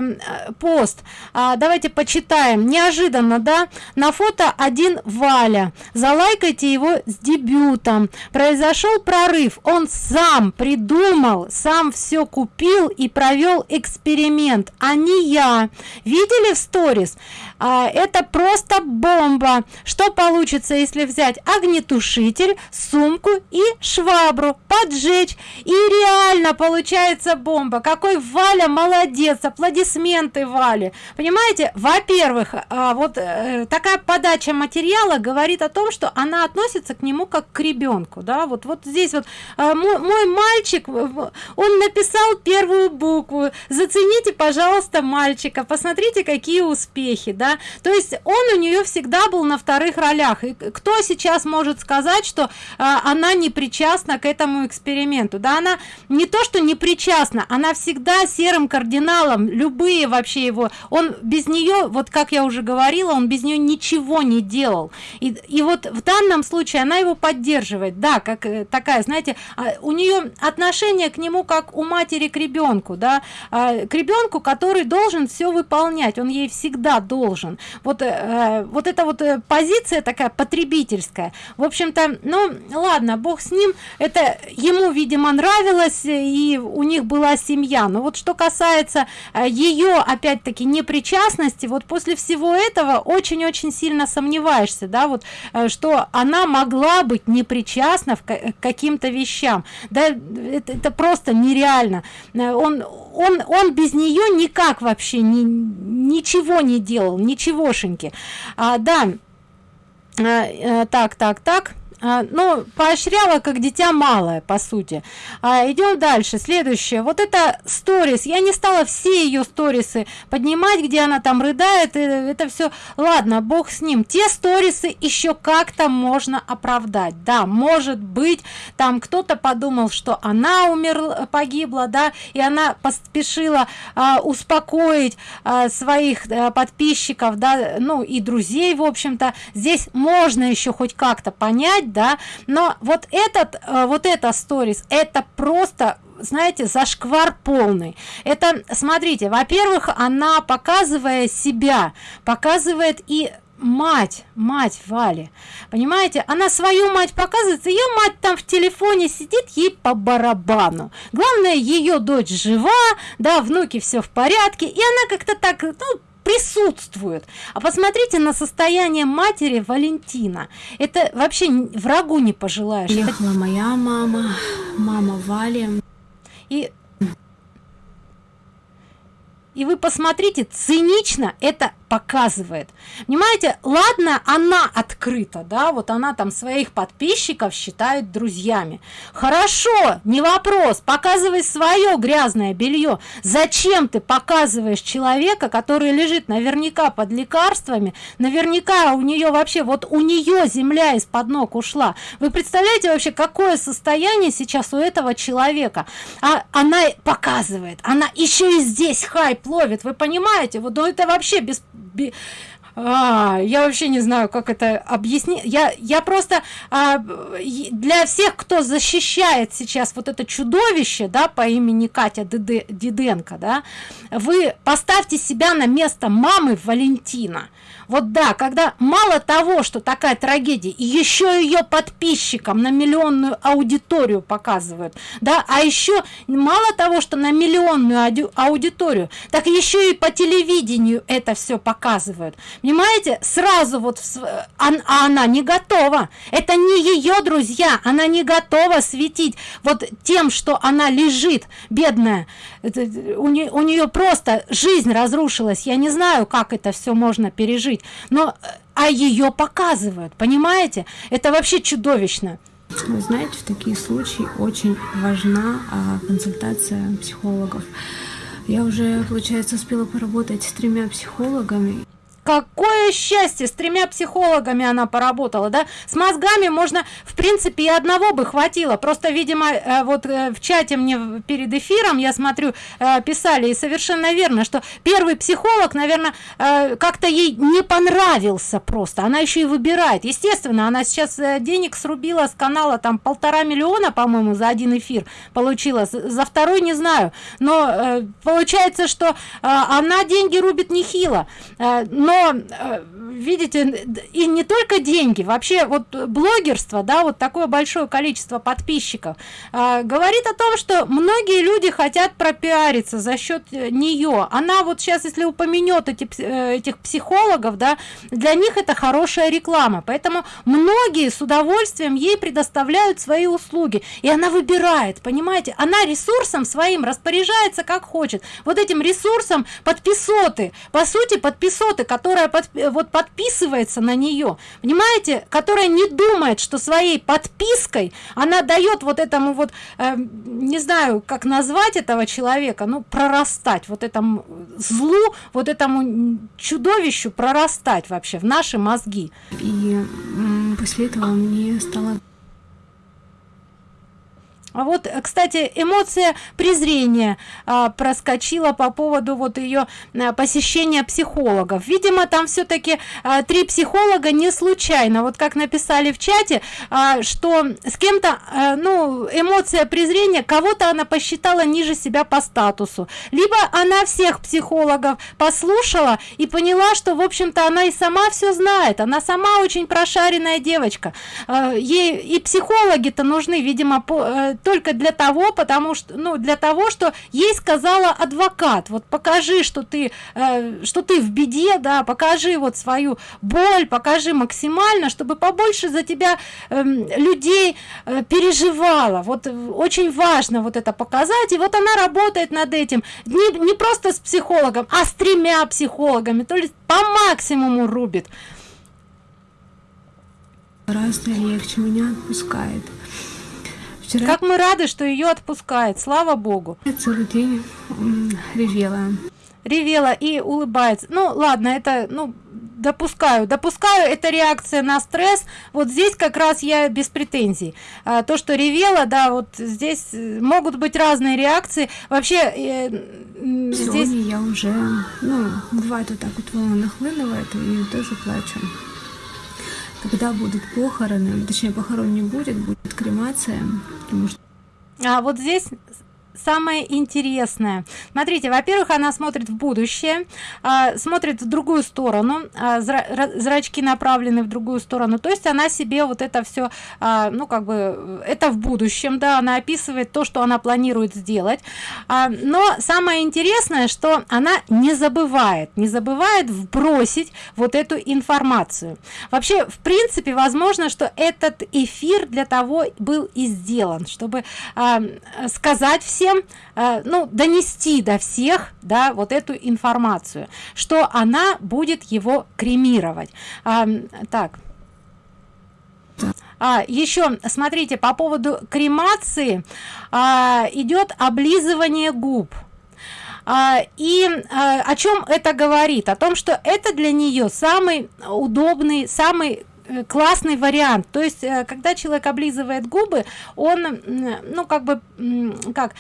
пост. А, давайте почитаем. Неожиданно, да? На фото один Валя. Залайкайте его с дебютом. Произошел прорыв. Он сам придумал, сам все купил и провел эксперимент, а не я. Видели в сторис? А, это просто бомба. Что получится, если взять огнетушитель, сумку и швабру, поджечь? И реально получается бомба. Какой Валя молодец, аплодисменты Вале. Понимаете, во-первых, а, вот э, такая подача материала говорит о том, что она относится к нему как к ребенку, да, вот, вот здесь вот а, мой, мой мальчик, он написал первую букву, зацените, пожалуйста, мальчика, посмотрите, какие успехи, да, то есть он у нее всегда был на вторых ролях. И кто сейчас может сказать, что а, она не причастна к этому эксперименту? Да, она не то, что не причастна, она всегда серым кардиналом, любые вообще его, он без нее, вот как я уже говорила, он без нее ничего не делал. И, и вот в данном случае она его поддерживает, да, как э, такая, знаете, а, у нее отношение к нему как у матери к ребенку, да, а, к ребенку, который должен все выполнять, он ей всегда должен. Вот э, вот эта вот э, позиция такая потребительская. В общем-то ну ладно бог с ним. Это ему видимо нравилось и у них была семья. Но вот что касается э, ее опять-таки непричастности вот после всего этого очень-очень сильно сомневаешься да вот э, что она могла быть непричастна к каким-то вещам. Да это, это просто нереально. Э, он он он без нее никак вообще ни, ничего не делал ничегошеньки. А, да. А, так так так ну поощряла как дитя малое по сути. А, идем дальше. Следующее. Вот это сторис. Я не стала все ее сторисы поднимать где она там рыдает это все ладно бог с ним. Те сторисы еще как-то можно оправдать. Да может быть там кто-то подумал что она умерла погибла да и она поспешила а, успокоить а, своих а, подписчиков да ну и друзей в общем-то. Здесь можно еще хоть как-то понять да. Но вот этот э, вот это сторис это просто знаете зашквар полный. Это смотрите во-первых она показывая себя показывает и мать мать вали. Понимаете? Она свою мать показывает ее мать там в телефоне сидит ей по барабану. Главное ее дочь жива да внуки все в порядке. И она как-то так ну присутствует. А посмотрите на состояние матери Валентина. Это вообще врагу не пожелаешь. Ехала моя мама, мама Вали. И и вы посмотрите, цинично это показывает. Понимаете ладно она открыта да вот она там своих подписчиков считает друзьями. Хорошо не вопрос показывай свое грязное белье. Зачем ты показываешь человека который лежит наверняка под лекарствами? Наверняка у нее вообще вот у нее земля из-под ног ушла. Вы представляете вообще какое состояние сейчас у этого человека? А она показывает она еще и здесь хайп ловит вы понимаете? Вот ну это вообще без а, я вообще не знаю, как это объяснить. Я, я просто а, для всех, кто защищает сейчас вот это чудовище, да, по имени Катя Диденко, да, вы поставьте себя на место мамы Валентина вот да когда мало того что такая трагедия еще ее подписчикам на миллионную аудиторию показывают да а еще мало того что на миллионную аудиторию так еще и по телевидению это все показывают. Понимаете? Сразу вот а, а она не готова. Это не ее друзья она не готова светить вот тем что она лежит бедная. У, не, у нее просто жизнь разрушилась. Я не знаю как это все можно пережить но а ее показывают понимаете? Это вообще чудовищно. Вы знаете в такие случаи очень важна а, консультация психологов. Я уже получается успела поработать с тремя психологами какое счастье! С тремя психологами она поработала да? С мозгами можно в принципе и одного бы хватило. Просто видимо э, вот э, в чате мне перед эфиром я смотрю э, писали и совершенно верно что первый психолог наверное как-то ей не понравился просто. Она еще и выбирает. Естественно она сейчас денег срубила с канала там полтора миллиона по моему за один эфир получила. За второй не знаю. Но получается что она деньги рубит нехило. Но Э, видите и не только деньги вообще вот блогерство да вот такое большое количество подписчиков э, говорит о том что многие люди хотят пропиариться за счет э, нее она вот сейчас если упомянет эти э, этих психологов да для них это хорошая реклама. Поэтому многие с удовольствием ей предоставляют свои услуги. И она выбирает понимаете? Она ресурсом своим распоряжается как хочет. Вот этим ресурсом подписоты по сути подписоты которая под, вот подписывается на нее. Понимаете которая не думает что своей подпиской она дает вот этому вот э, не знаю как назвать этого человека ну прорастать вот этому злу вот этому чудовищу прорастать вообще в наши мозги. И после этого мне стало а вот кстати эмоция презрения а, проскочила по поводу вот ее а, посещения психологов. Видимо там все-таки а, три психолога не случайно. Вот как написали в чате а, что с кем-то а, ну эмоция презрения кого-то она посчитала ниже себя по статусу. Либо она всех психологов послушала и поняла что в общем-то она и сама все знает. Она сама очень прошаренная девочка. А, ей и психологи-то нужны видимо по, э, только для того потому что ну для того что ей сказала адвокат. Вот покажи что ты э, что ты в беде да покажи вот свою боль покажи максимально чтобы побольше за тебя э, людей э, переживала. Вот очень важно вот это показать. И вот она работает над этим. Не, не просто с психологом а с тремя психологами. То есть по максимуму рубит. Гораздо легче меня отпускает Вчера... Как мы рады, что ее отпускает, слава богу. Я целый день ревела. Ревела и улыбается. Ну, ладно, это, ну, допускаю допускаю это реакция на стресс вот здесь как раз я без претензий а, то что ревела да вот здесь э, могут быть разные реакции вообще э, здесь я уже ну бывает вот так вот волна нахлынывает и тоже плачу когда будут похороны, точнее похорон не будет, будет кремация, потому что... А вот здесь самое интересное. Смотрите во-первых она смотрит в будущее а, смотрит в другую сторону а, зрачки направлены в другую сторону. То есть она себе вот это все а, ну как бы это в будущем да она описывает то что она планирует сделать. А, но самое интересное что она не забывает не забывает вбросить вот эту информацию. Вообще в принципе возможно что этот эфир для того был и сделан чтобы а, сказать всем всем э, ну донести до всех да вот эту информацию что она будет его кремировать. А, так. А, еще смотрите по поводу кремации а, идет облизывание губ. А, и а, о чем это говорит? О том что это для нее самый удобный самый Э, классный вариант. То есть э, когда человек облизывает губы он ну как бы как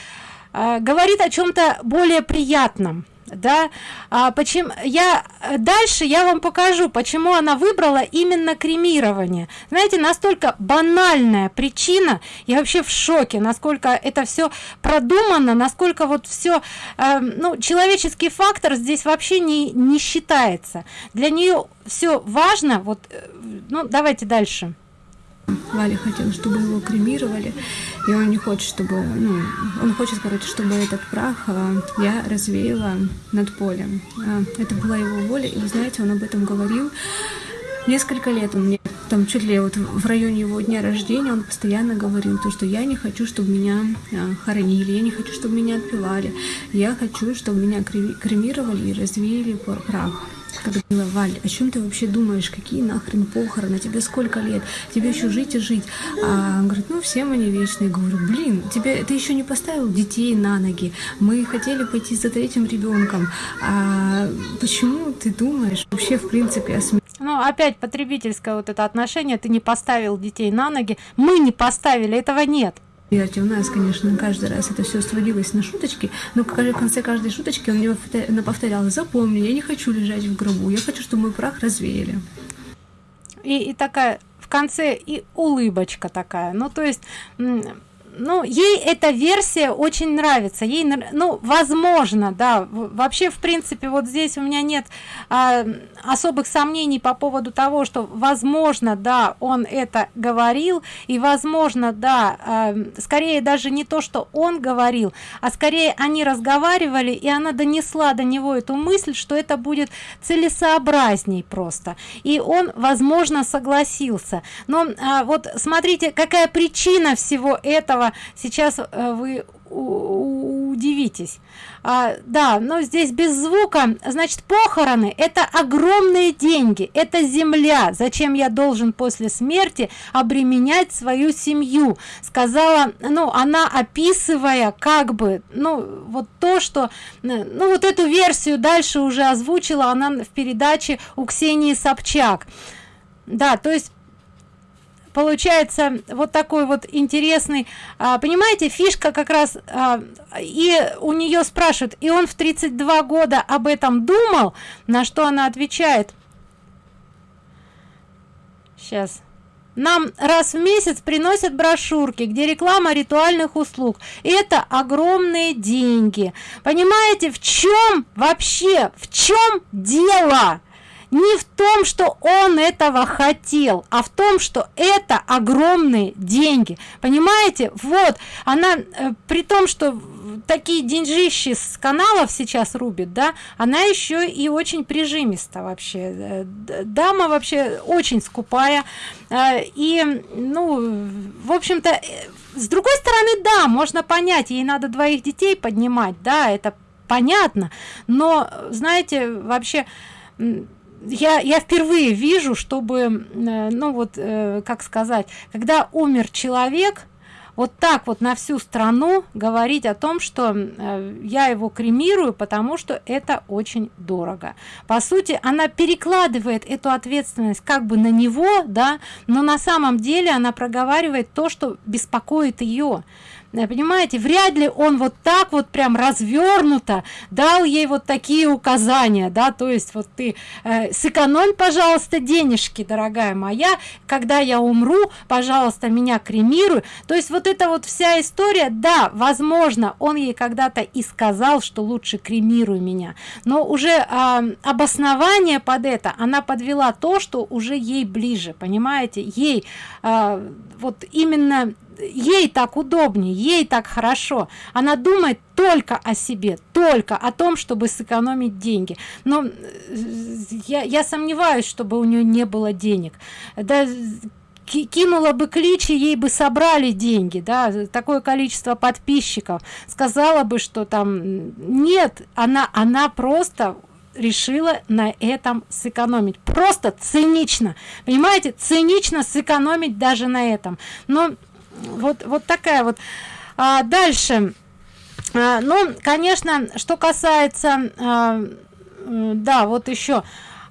э, говорит о чем-то более приятном да? А почему я дальше я вам покажу почему она выбрала именно кремирование. Знаете настолько банальная причина я вообще в шоке насколько это все продумано насколько вот все э, ну человеческий фактор здесь вообще не не считается. Для нее все важно вот э, ну давайте дальше Валя хотел, чтобы его кремировали, и он не хочет, чтобы, ну, он хочет, короче, чтобы этот прах а, я развеяла над полем. А, это была его воля, и вы знаете, он об этом говорил несколько лет. Он мне там чуть ли вот в районе его дня рождения он постоянно говорил то, что я не хочу, чтобы меня а, хоронили, я не хочу, чтобы меня отпевали, я хочу, чтобы меня кремировали и развеяли прах когда говорила, Валь, о чем ты вообще думаешь, какие нахрен похороны, тебе сколько лет, тебе еще жить и жить. А он говорит, ну всем они вечные. Я говорю, блин, тебе, ты еще не поставил детей на ноги, мы хотели пойти за третьим ребенком, а почему ты думаешь вообще в принципе о смерти? Ну, опять потребительское вот это отношение, ты не поставил детей на ноги, мы не поставили, этого нет. Верьте, у нас, конечно, каждый раз это все сводилось на шуточки, но в конце каждой шуточки он мне повторял, запомни, я не хочу лежать в гробу, я хочу, чтобы мой прах развеяли. И, и такая в конце и улыбочка такая, ну то есть ну ей эта версия очень нравится. Ей ну возможно да вообще в принципе вот здесь у меня нет а, особых сомнений по поводу того что возможно да он это говорил и возможно да а, скорее даже не то что он говорил а скорее они разговаривали и она донесла до него эту мысль что это будет целесообразней просто. И он возможно согласился. Но а, вот смотрите какая причина всего этого сейчас э, вы удивитесь. А, да но здесь без звука. Значит похороны это огромные деньги это земля. Зачем я должен после смерти обременять свою семью? Сказала ну она описывая как бы ну вот то что ну вот эту версию дальше уже озвучила она в передаче у ксении собчак. Да то есть получается вот такой вот интересный а, понимаете фишка как раз а, и у нее спрашивают и он в 32 года об этом думал? На что она отвечает? Сейчас нам раз в месяц приносят брошюрки где реклама ритуальных услуг. Это огромные деньги. Понимаете в чем вообще в чем дело не в том что он этого хотел а в том что это огромные деньги. Понимаете? Вот. Она э, при том что такие деньжищи с каналов сейчас рубит да она еще и очень прижимиста вообще. Э, дама вообще очень скупая. Э, и ну в общем-то с другой стороны да можно понять ей надо двоих детей поднимать да это понятно. Но знаете вообще я, я впервые вижу, чтобы, э, ну вот, э, как сказать, когда умер человек, вот так вот на всю страну говорить о том, что э, я его кремирую, потому что это очень дорого. По сути, она перекладывает эту ответственность как бы на него, да, но на самом деле она проговаривает то, что беспокоит ее. Э, понимаете вряд ли он вот так вот прям развернуто дал ей вот такие указания да то есть вот ты э, сэкономь пожалуйста денежки дорогая моя когда я умру пожалуйста меня кремируй. То есть вот эта вот вся история да возможно он ей когда-то и сказал что лучше кремируй меня но уже э, обоснование под это она подвела то что уже ей ближе понимаете? Ей э, вот именно ей так удобнее ей так хорошо. Она думает только о себе только о том чтобы сэкономить деньги. Но э, я, я сомневаюсь чтобы у нее не было денег. Да кинула бы клич и ей бы собрали деньги да такое количество подписчиков. Сказала бы что там нет она она просто решила на этом сэкономить. Просто цинично. Понимаете? Цинично сэкономить даже на этом. Но вот вот такая вот. А, дальше. А, ну конечно что касается а, да вот еще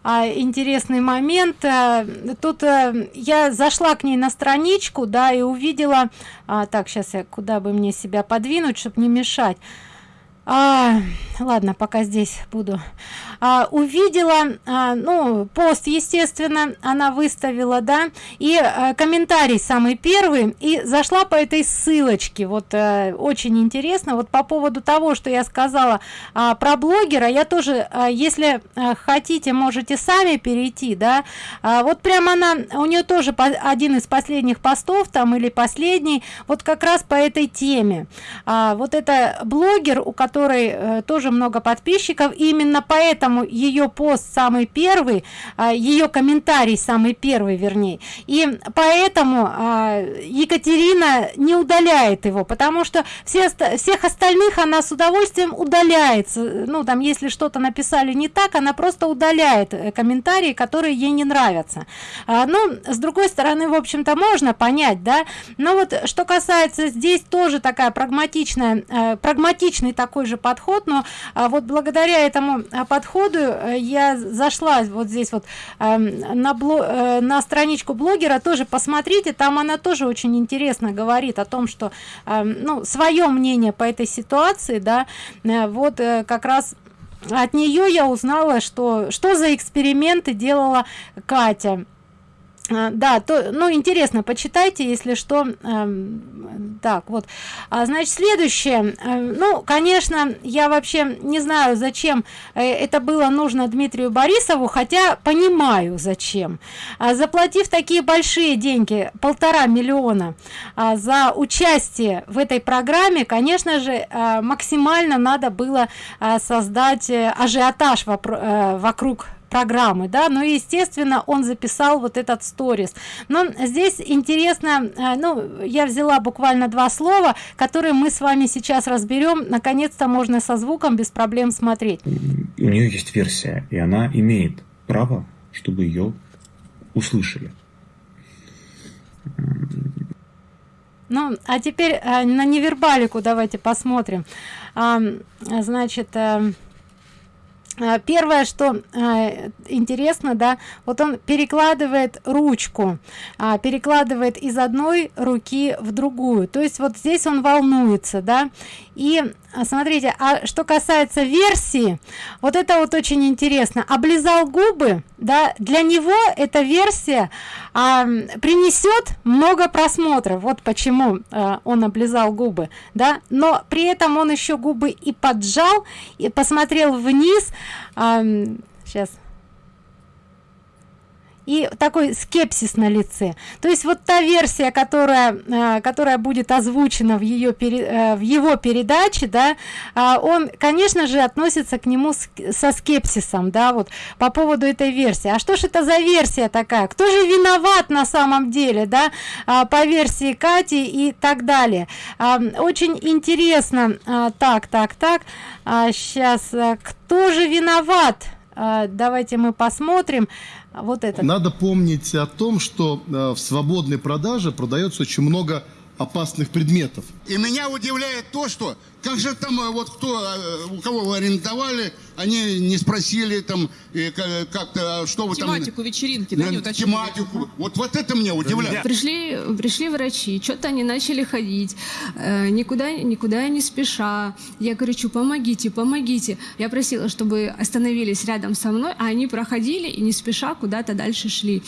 а, интересный момент. А, тут а, я зашла к ней на страничку да и увидела а, так сейчас я куда бы мне себя подвинуть чтобы не мешать. А, ладно пока здесь буду а, увидела а, ну пост естественно она выставила да и а, комментарий самый первый и зашла по этой ссылочке. Вот а, очень интересно. Вот по поводу того что я сказала а, про блогера я тоже а, если а, хотите можете сами перейти да. А, вот прямо она у нее тоже по, один из последних постов там или последний вот как раз по этой теме. А, вот это блогер у которой э, тоже много подписчиков именно поэтому ее пост самый первый э, ее комментарий самый первый вернее. И поэтому э, екатерина не удаляет его потому что все всех остальных она с удовольствием удаляется. Ну там если что-то написали не так она просто удаляет э, комментарии которые ей не нравятся. А, ну с другой стороны в общем-то можно понять да. Но вот что касается здесь тоже такая прагматичная э, прагматичный такой же подход но а, вот благодаря этому а, подходу э, я зашла вот здесь вот эм, на бло э, на страничку блогера тоже посмотрите там она тоже очень интересно говорит о том что эм, ну свое мнение по этой ситуации да э, вот как раз от нее я узнала что что за эксперименты делала катя да то ну интересно почитайте если что. Э, так вот. А, значит следующее. Э, ну конечно я вообще не знаю зачем э, это было нужно дмитрию борисову хотя понимаю зачем. А, заплатив такие большие деньги полтора миллиона а, за участие в этой программе конечно же а, максимально надо было а, создать э, ажиотаж э, вокруг программы да но естественно он записал вот этот сторис. Но здесь интересно э, ну я взяла буквально два слова которые мы с вами сейчас разберем. Наконец-то можно со звуком без проблем смотреть. У нее есть версия и она имеет право чтобы ее услышали. Ну а теперь э, на невербалику давайте посмотрим. А, значит а, первое что э, интересно да вот он перекладывает ручку э, перекладывает из одной руки в другую. То есть вот здесь он волнуется да. И а, смотрите а что касается версии вот это вот очень интересно. Облизал губы да для него эта версия а, принесет много просмотров. Вот почему а, он облизал губы да. Но при этом он еще губы и поджал и посмотрел вниз. А, сейчас и такой скепсис на лице. То есть вот та версия которая э, которая будет озвучена в ее э, в его передаче да а, он конечно же относится к нему со скепсисом да вот по поводу этой версии. А что ж это за версия такая? Кто же виноват на самом деле да а, по версии кати и так далее? А, очень интересно так так так сейчас кто же виноват? Давайте мы посмотрим вот это. Надо помнить о том, что э, в свободной продаже продается очень много опасных предметов. И меня удивляет то, что как же там э, вот кто, э, у кого вы арендовали, они не спросили там как-то, что вы тематику там... Тематику вечеринки, да, не уточнили? Тематику. Вот, вот это мне удивляет. Пришли, пришли врачи, что-то они начали ходить, э, никуда, никуда не спеша. Я кричу, помогите, помогите. Я просила, чтобы остановились рядом со мной, а они проходили и не спеша куда-то дальше шли.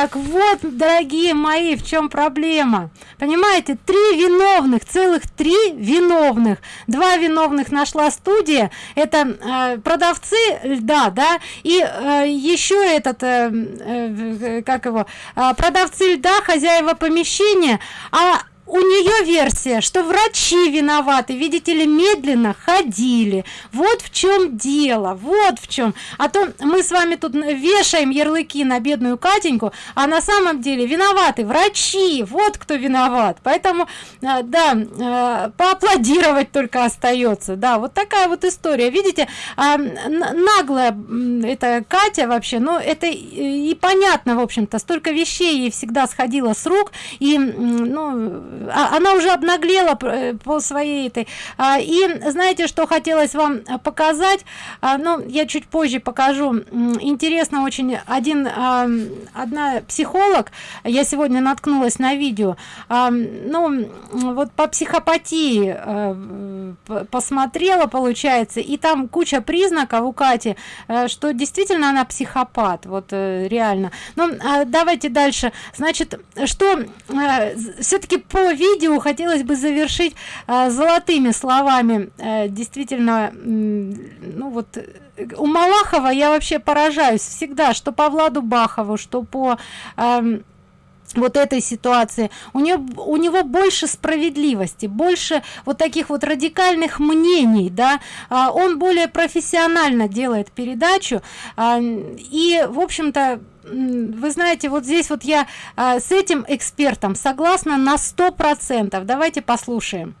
Так вот, дорогие мои, в чем проблема? Понимаете, три виновных, целых три виновных. Два виновных нашла студия, это э, продавцы льда, да, и э, еще этот, э, э, как его, э, продавцы льда, хозяева помещения, а у нее версия что врачи виноваты видите ли медленно ходили. Вот в чем дело вот в чем а то мы с вами тут вешаем ярлыки на бедную катеньку а на самом деле виноваты врачи. Вот кто виноват. Поэтому э, да э, поаплодировать только остается. Да вот такая вот история. Видите а, наглая это катя вообще но это и понятно в общем-то. Столько вещей ей всегда сходило с рук и ну она уже обнаглела э, по своей этой. А, и знаете что хотелось вам показать? А, ну я чуть позже покажу. Интересно очень один одна психолог я сегодня наткнулась на видео ну вот по психопатии посмотрела получается и там куча признаков у кати э, что действительно она психопат вот э, реально. Ну давайте дальше. Значит что все-таки по видео хотелось бы завершить э, золотыми словами. Э, действительно ну вот у малахова я вообще поражаюсь всегда что по владу бахову что по э, вот этой ситуации. У него у него больше справедливости больше вот таких вот радикальных мнений да. А, он более профессионально делает передачу а, и в общем-то вы знаете вот здесь вот я а, с этим экспертом согласна на сто процентов давайте послушаем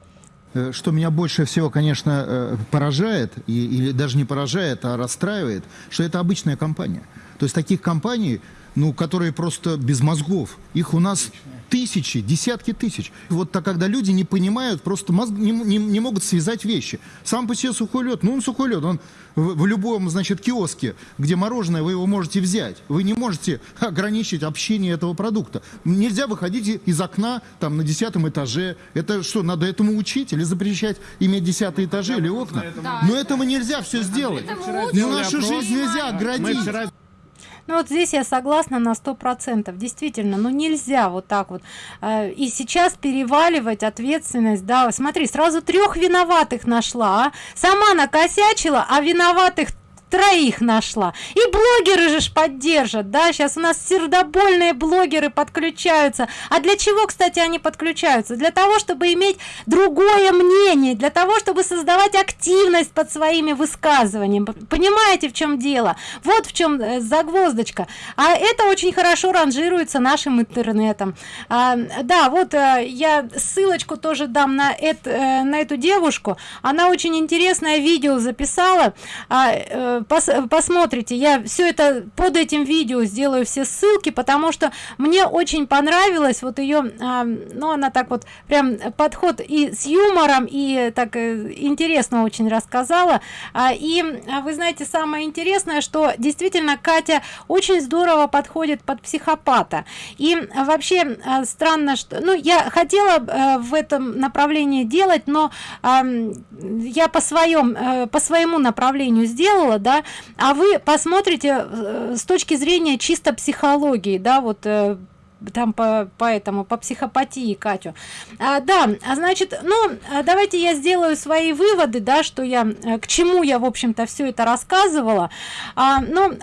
э, что меня больше всего, конечно, э, поражает, и, или даже не поражает, а расстраивает, что это обычная компания. То есть таких компаний, ну, которые просто без мозгов, их у нас тысячи, десятки тысяч. Вот так, когда люди не понимают, просто мозг, не, не, не могут связать вещи. Сам по себе сухой лед, ну он сухой лед, он в, в любом, значит, киоске, где мороженое, вы его можете взять. Вы не можете ограничить общение этого продукта. Нельзя выходить из окна там на десятом этаже. Это что, надо этому учить или запрещать иметь десятые этажи или окна? Да. Но этого нельзя все сделать. Но нашу жизнь нельзя оградить. Ну вот здесь я согласна на сто процентов. Действительно, ну нельзя вот так вот. Э, и сейчас переваливать ответственность, да, смотри, сразу трех виноватых нашла, а? сама накосячила, а виноватых троих нашла. И блогеры же ж поддержат да? Сейчас у нас сердобольные блогеры подключаются. А для чего кстати они подключаются? Для того чтобы иметь другое мнение для того чтобы создавать активность под своими высказываниями. Понимаете в чем дело? Вот в чем э, загвоздочка. А это очень хорошо ранжируется нашим интернетом. А, да вот а, я ссылочку тоже дам на это на эту девушку. Она очень интересное видео записала. А, пос, посмотрите я все это под этим видео сделаю все ссылки потому что мне очень понравилось вот ее а, ну она так вот прям подход и с юмором и так э, интересно очень рассказала. А, и а, вы знаете самое интересное что действительно катя очень здорово подходит под психопата. И вообще а, странно что ну я хотела а, в этом направлении делать но а, я по своем а, по своему направлению сделала да а вы посмотрите э, с точки зрения чисто психологии да вот э, там по поэтому по психопатии катю. А, да а значит ну а давайте я сделаю свои выводы да что я э, к чему я в общем-то все это рассказывала. А, ну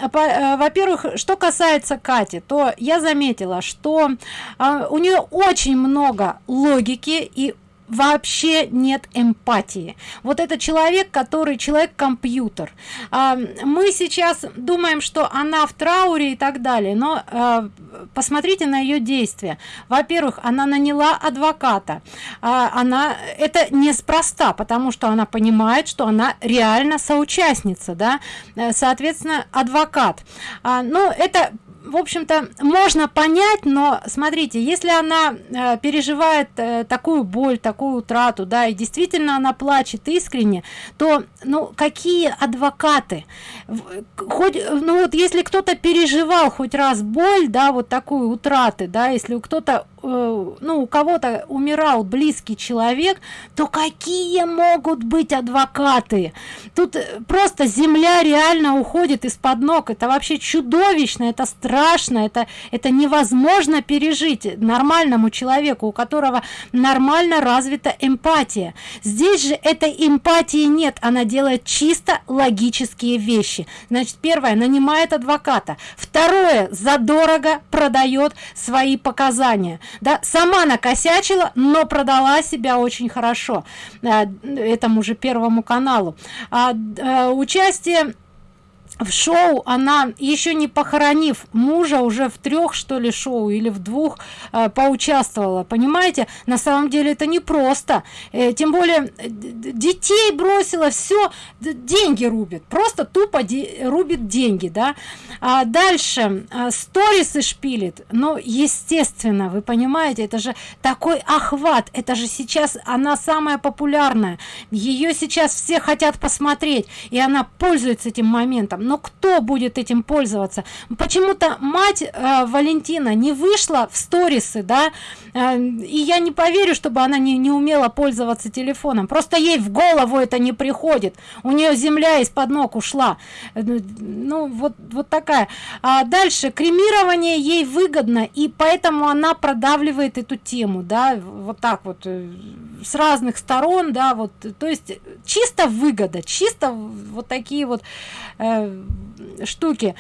во-первых что касается кати то я заметила что а, у нее очень много логики и вообще нет эмпатии. Вот это человек который человек компьютер а, мы сейчас думаем что она в трауре и так далее но а, посмотрите на ее действия. Во-первых она наняла адвоката. А, она это неспроста потому что она понимает что она реально соучастница да соответственно адвокат. А, ну это в общем-то можно понять но смотрите если она э, переживает э, такую боль такую утрату да и действительно она плачет искренне то ну какие адвокаты? Хоть ну вот если кто-то переживал хоть раз боль да вот такую утраты да если кто-то ну у кого-то умирал близкий человек то какие могут быть адвокаты? Тут э, просто земля реально уходит из-под ног. Это вообще чудовищно это страшно это это невозможно пережить нормальному человеку у которого нормально развита эмпатия. Здесь же этой эмпатии нет она делает чисто логические вещи. Значит первое нанимает адвоката. Второе задорого продает свои показания да сама накосячила но продала себя очень хорошо э, этому же первому каналу. А, а, участие в шоу она еще не похоронив мужа уже в трех что ли шоу или в двух э, поучаствовала понимаете? На самом деле это не просто э, тем более э, детей бросила все деньги рубит просто тупо де рубит деньги да? А дальше э, сторисы шпилит но естественно вы понимаете это же такой охват это же сейчас она самая популярная ее сейчас все хотят посмотреть и она пользуется этим моментом но кто будет этим пользоваться? Почему-то мать э, валентина не вышла в сторисы да э, и я не поверю чтобы она не, не умела пользоваться телефоном. Просто ей в голову это не приходит. У нее земля из-под ног ушла. Э, ну вот вот такая. А дальше. Кремирование ей выгодно и поэтому она продавливает эту тему да вот так вот э, с разных сторон да вот то есть чисто выгода чисто вот такие вот э, штуки.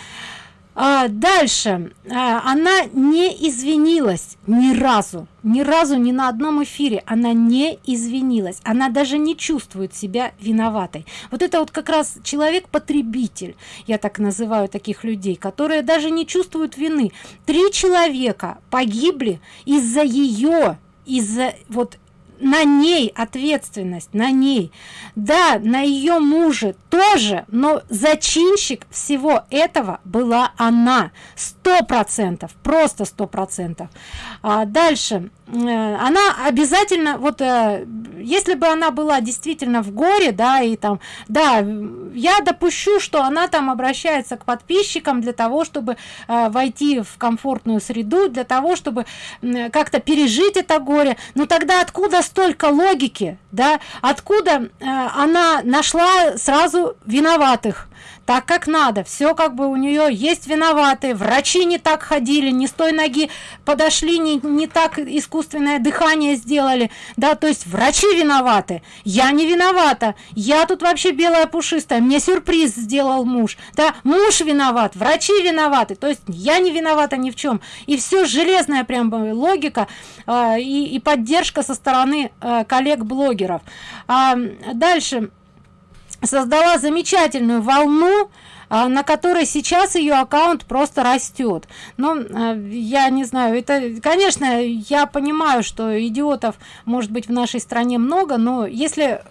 А дальше а, она не извинилась ни разу ни разу ни на одном эфире она не извинилась она даже не чувствует себя виноватой. Вот это вот как раз человек потребитель я так называю таких людей которые даже не чувствуют вины. Три человека погибли из-за ее из-за вот на ней ответственность на ней. Да на ее муже тоже но зачинщик всего этого была она. Сто процентов просто сто процентов. А дальше она обязательно вот э, если бы она была действительно в горе да и там да я допущу что она там обращается к подписчикам для того чтобы э, войти в комфортную среду для того чтобы как-то пережить это горе. Но тогда откуда столько логики да? Откуда она нашла сразу виноватых так как надо все как бы у нее есть виноватые врачи не так ходили не с той ноги подошли не, не так искусственное дыхание сделали да то есть врачи виноваты. Я не виновата я тут вообще белая пушистая мне сюрприз сделал муж да муж виноват врачи виноваты. То есть я не виновата ни в чем и все железная прям логика э, и, и поддержка со стороны э, коллег блогеров а, дальше создала замечательную волну а, на которой сейчас ее аккаунт просто растет. Но а, я не знаю это конечно я понимаю что идиотов может быть в нашей стране много но если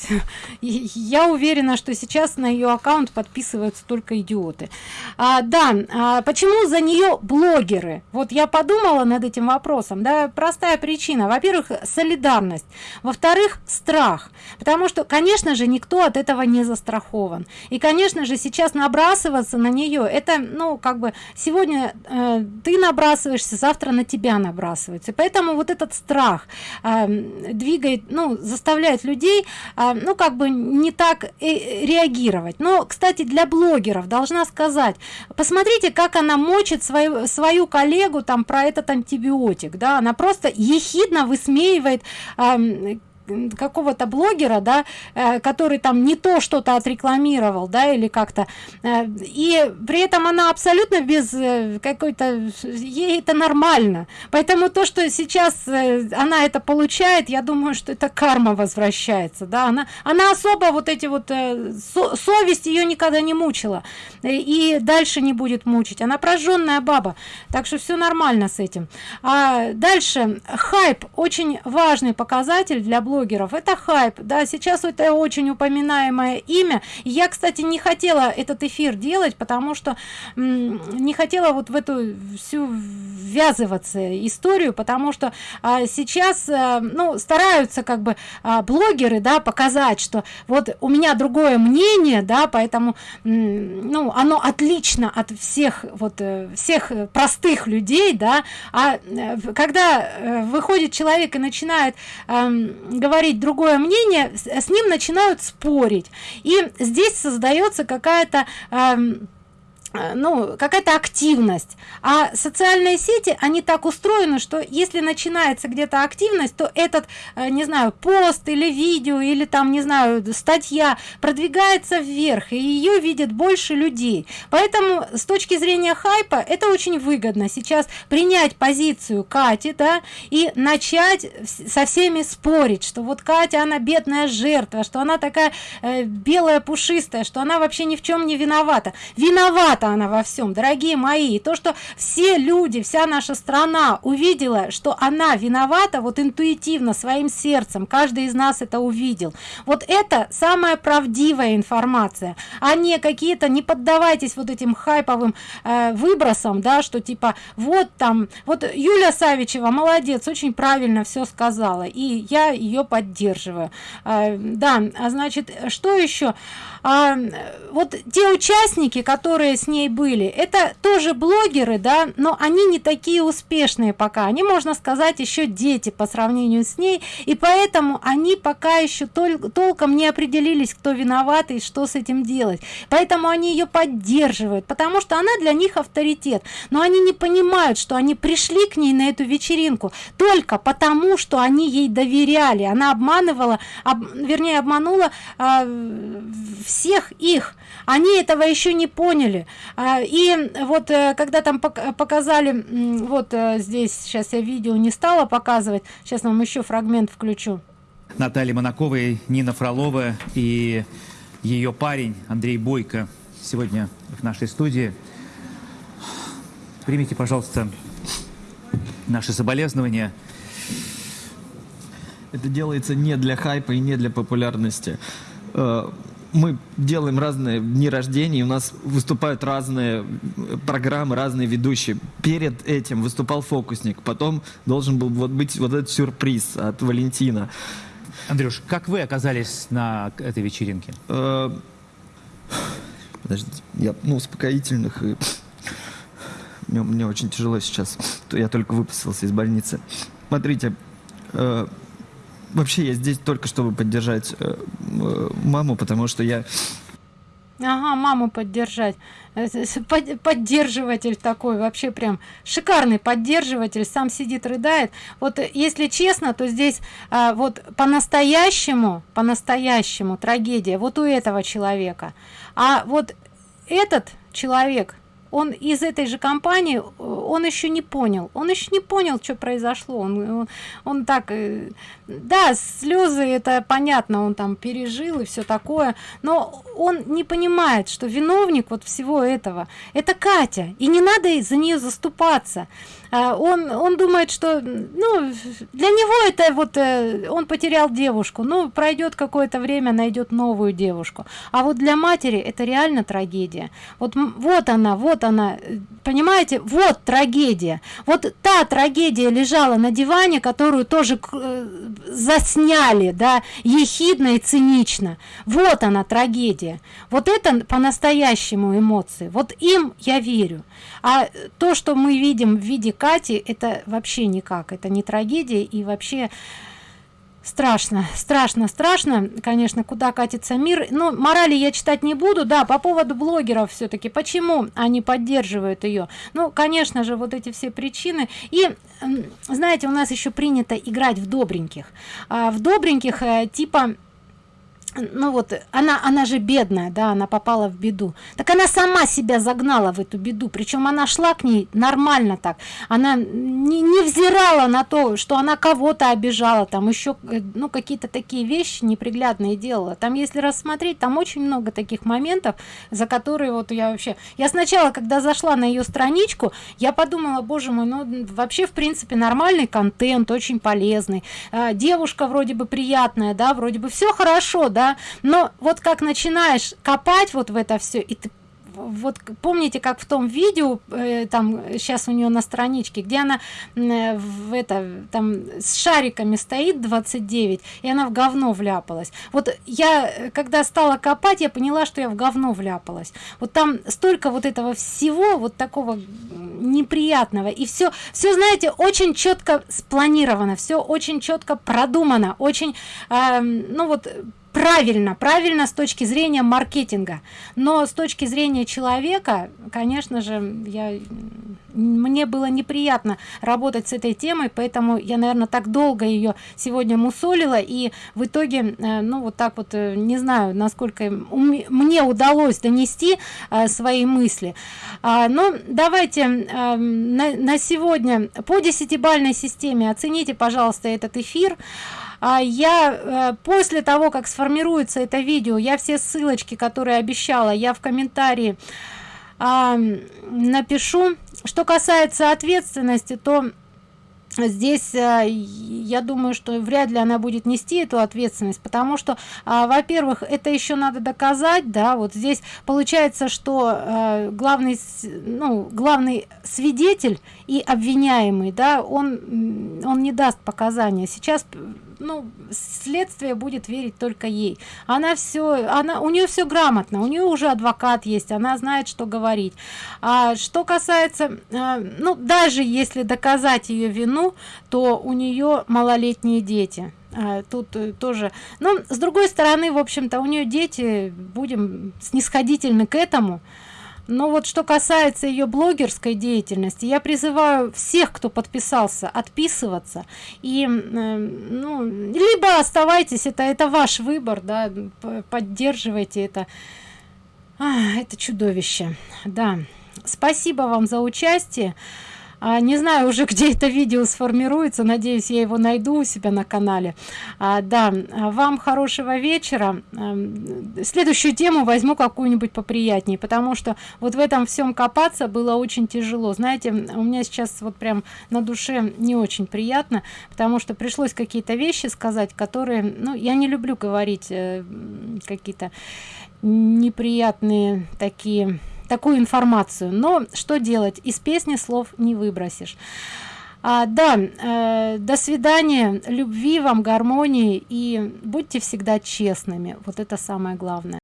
я уверена что сейчас на ее аккаунт подписываются только идиоты. А, да а, почему за нее блогеры? Вот я подумала над этим вопросом да простая причина. Во первых солидарность. Во вторых страх. Потому что конечно же никто от этого не застрахован. И конечно же сейчас набрасываться на нее это ну как бы сегодня э, ты набрасываешься завтра на тебя набрасывается поэтому вот этот страх э, двигает ну заставляет людей э, ну как бы не так э, реагировать. Но кстати для блогеров должна сказать посмотрите как она мочит свою свою коллегу там про этот антибиотик да. Она просто ехидно высмеивает какого-то блогера, да, э, который там не то что-то отрекламировал, да, или как-то, э, и при этом она абсолютно без э, какой-то, ей это нормально, поэтому то, что сейчас она это получает, я думаю, что это карма возвращается, да, она, она особо вот эти вот, со, совесть ее никогда не мучила, и дальше не будет мучить, она прожженная баба, так что все нормально с этим. А дальше, хайп, очень важный показатель для блогера, блогеров. Это хайп да сейчас это очень упоминаемое имя. Я кстати не хотела этот эфир делать потому что не хотела вот в эту всю ввязываться историю потому что а, сейчас а, ну стараются как бы а, блогеры да показать что вот у меня другое мнение да поэтому ну оно отлично от всех вот э, всех простых людей да. А э, когда выходит человек и начинает э, говорить другое мнение с ним начинают спорить. И здесь создается какая-то э, ну какая-то активность. А социальные сети они так устроены что если начинается где-то активность то этот э, не знаю пост или видео или там не знаю статья продвигается вверх и ее видят больше людей. Поэтому с точки зрения хайпа это очень выгодно. Сейчас принять позицию кати да и начать со всеми спорить что вот катя она бедная жертва что она такая э, белая пушистая что она вообще ни в чем не виновата. Виновата виновата она во всем. Дорогие мои и то что все люди вся наша страна увидела что она виновата вот интуитивно своим сердцем каждый из нас это увидел. Вот это самая правдивая информация а не какие-то не поддавайтесь вот этим хайповым э, выбросам да что типа вот там вот юля савичева молодец очень правильно все сказала и я ее поддерживаю э, да а значит что еще а, вот те участники которые с ней были. Это тоже блогеры да но они не такие успешные пока. Они можно сказать еще дети по сравнению с ней. И поэтому они пока еще тол толком не определились кто виноват и что с этим делать. Поэтому они ее поддерживают потому что она для них авторитет. Но они не понимают что они пришли к ней на эту вечеринку только потому что они ей доверяли. Она обманывала об, вернее обманула э, всех их. Они этого еще не поняли и вот э, когда там показали вот э, здесь сейчас я видео не стала показывать сейчас вам еще фрагмент включу. Наталья монаковой нина фролова и ее парень андрей бойко сегодня в нашей студии. Примите пожалуйста наши соболезнования. Это делается не для хайпа и не для популярности. Э, мы делаем разные дни рождения, у нас выступают разные программы, разные ведущие. Перед этим выступал фокусник, потом должен был вот быть вот этот сюрприз от Валентина. Андрюш, как вы оказались на этой вечеринке? Э, подождите, я, ну, успокоительных и... Мне, мне очень тяжело сейчас. Я только выписался из больницы. Смотрите, э, вообще я здесь только чтобы поддержать э, э, маму, потому что я... Ага, маму поддержать. Э, поддерживатель такой, вообще прям шикарный поддерживатель, сам сидит, рыдает. Вот если честно, то здесь а, вот по-настоящему, по-настоящему трагедия вот у этого человека. А вот этот человек, он из этой же компании он еще не понял. Он еще не понял что произошло. Он он, он так э, да слезы это понятно он там пережил и все такое но он не понимает что виновник вот всего этого это катя. И не надо за нее заступаться он он думает что ну для него это вот э, он потерял девушку. Ну пройдет какое-то время найдет новую девушку. А вот для матери это реально трагедия. Вот вот она вот она. Понимаете вот трагедия. Вот та трагедия лежала на диване которую тоже э, засняли да ехидно и цинично. Вот она трагедия. Вот это по-настоящему эмоции. Вот им я верю а то что мы видим в виде кати это вообще никак это не трагедия и вообще страшно страшно страшно конечно куда катится мир. Но морали я читать не буду да по поводу блогеров все-таки почему они поддерживают ее ну конечно же вот эти все причины. И знаете у нас еще принято играть в добреньких. А в добреньких э, типа ну вот она она же бедная да она попала в беду. Так она сама себя загнала в эту беду причем она шла к ней нормально так. Она не, не взирала на то что она кого-то обижала там еще э, ну какие-то такие вещи неприглядные делала. Там если рассмотреть там очень много таких моментов за которые вот я вообще я сначала когда зашла на ее страничку я подумала боже мой ну вообще в принципе нормальный контент очень полезный. А, девушка вроде бы приятная да вроде бы все хорошо да да? Но вот как начинаешь копать вот в это все и ты вот помните как в том видео э, там сейчас у нее на страничке где она э, в это там с шариками стоит 29 и она в говно вляпалась. Вот я э, когда стала копать я поняла что я в говно вляпалась. Вот там столько вот этого всего вот такого неприятного и все все знаете очень четко спланировано все очень четко продумано очень э, ну вот правильно правильно с точки зрения маркетинга. Но с точки зрения человека конечно же я мне было неприятно работать с этой темой поэтому я наверное так долго ее сегодня мусолила и в итоге э, ну вот так вот э, не знаю насколько мне удалось донести э, свои мысли. А, но давайте на, на сегодня по десятибальной системе оцените пожалуйста этот эфир. а я э, после того как сформируется это видео я все ссылочки которые обещала я в комментарии а, напишу. Что касается ответственности то здесь э, я думаю что вряд ли она будет нести эту ответственность потому что а, во-первых это еще надо доказать да вот здесь получается что а, главный ну главный свидетель и обвиняемый да он он не даст показания. Сейчас ну следствие будет верить только ей. Она все она у нее все грамотно у нее уже адвокат есть она знает что говорить. А что касается а, ну даже если доказать ее вину то у нее малолетние дети. А, тут э, тоже. Но с другой стороны в общем-то у нее дети будем снисходительны к этому но вот что касается ее блогерской деятельности я призываю всех кто подписался отписываться. И э, ну, либо оставайтесь это это ваш выбор да поддерживайте это. А, это чудовище. Да. Спасибо вам за участие а, не знаю уже где это видео сформируется. Надеюсь я его найду у себя на канале. А, да вам хорошего вечера. А, следующую тему возьму какую-нибудь поприятнее потому что вот в этом всем копаться было очень тяжело. Знаете у меня сейчас вот прям на душе не очень приятно потому что пришлось какие-то вещи сказать которые ну я не люблю говорить э, какие-то неприятные такие такую информацию. Но что делать? Из песни слов не выбросишь. А, да э, до свидания любви вам гармонии и будьте всегда честными вот это самое главное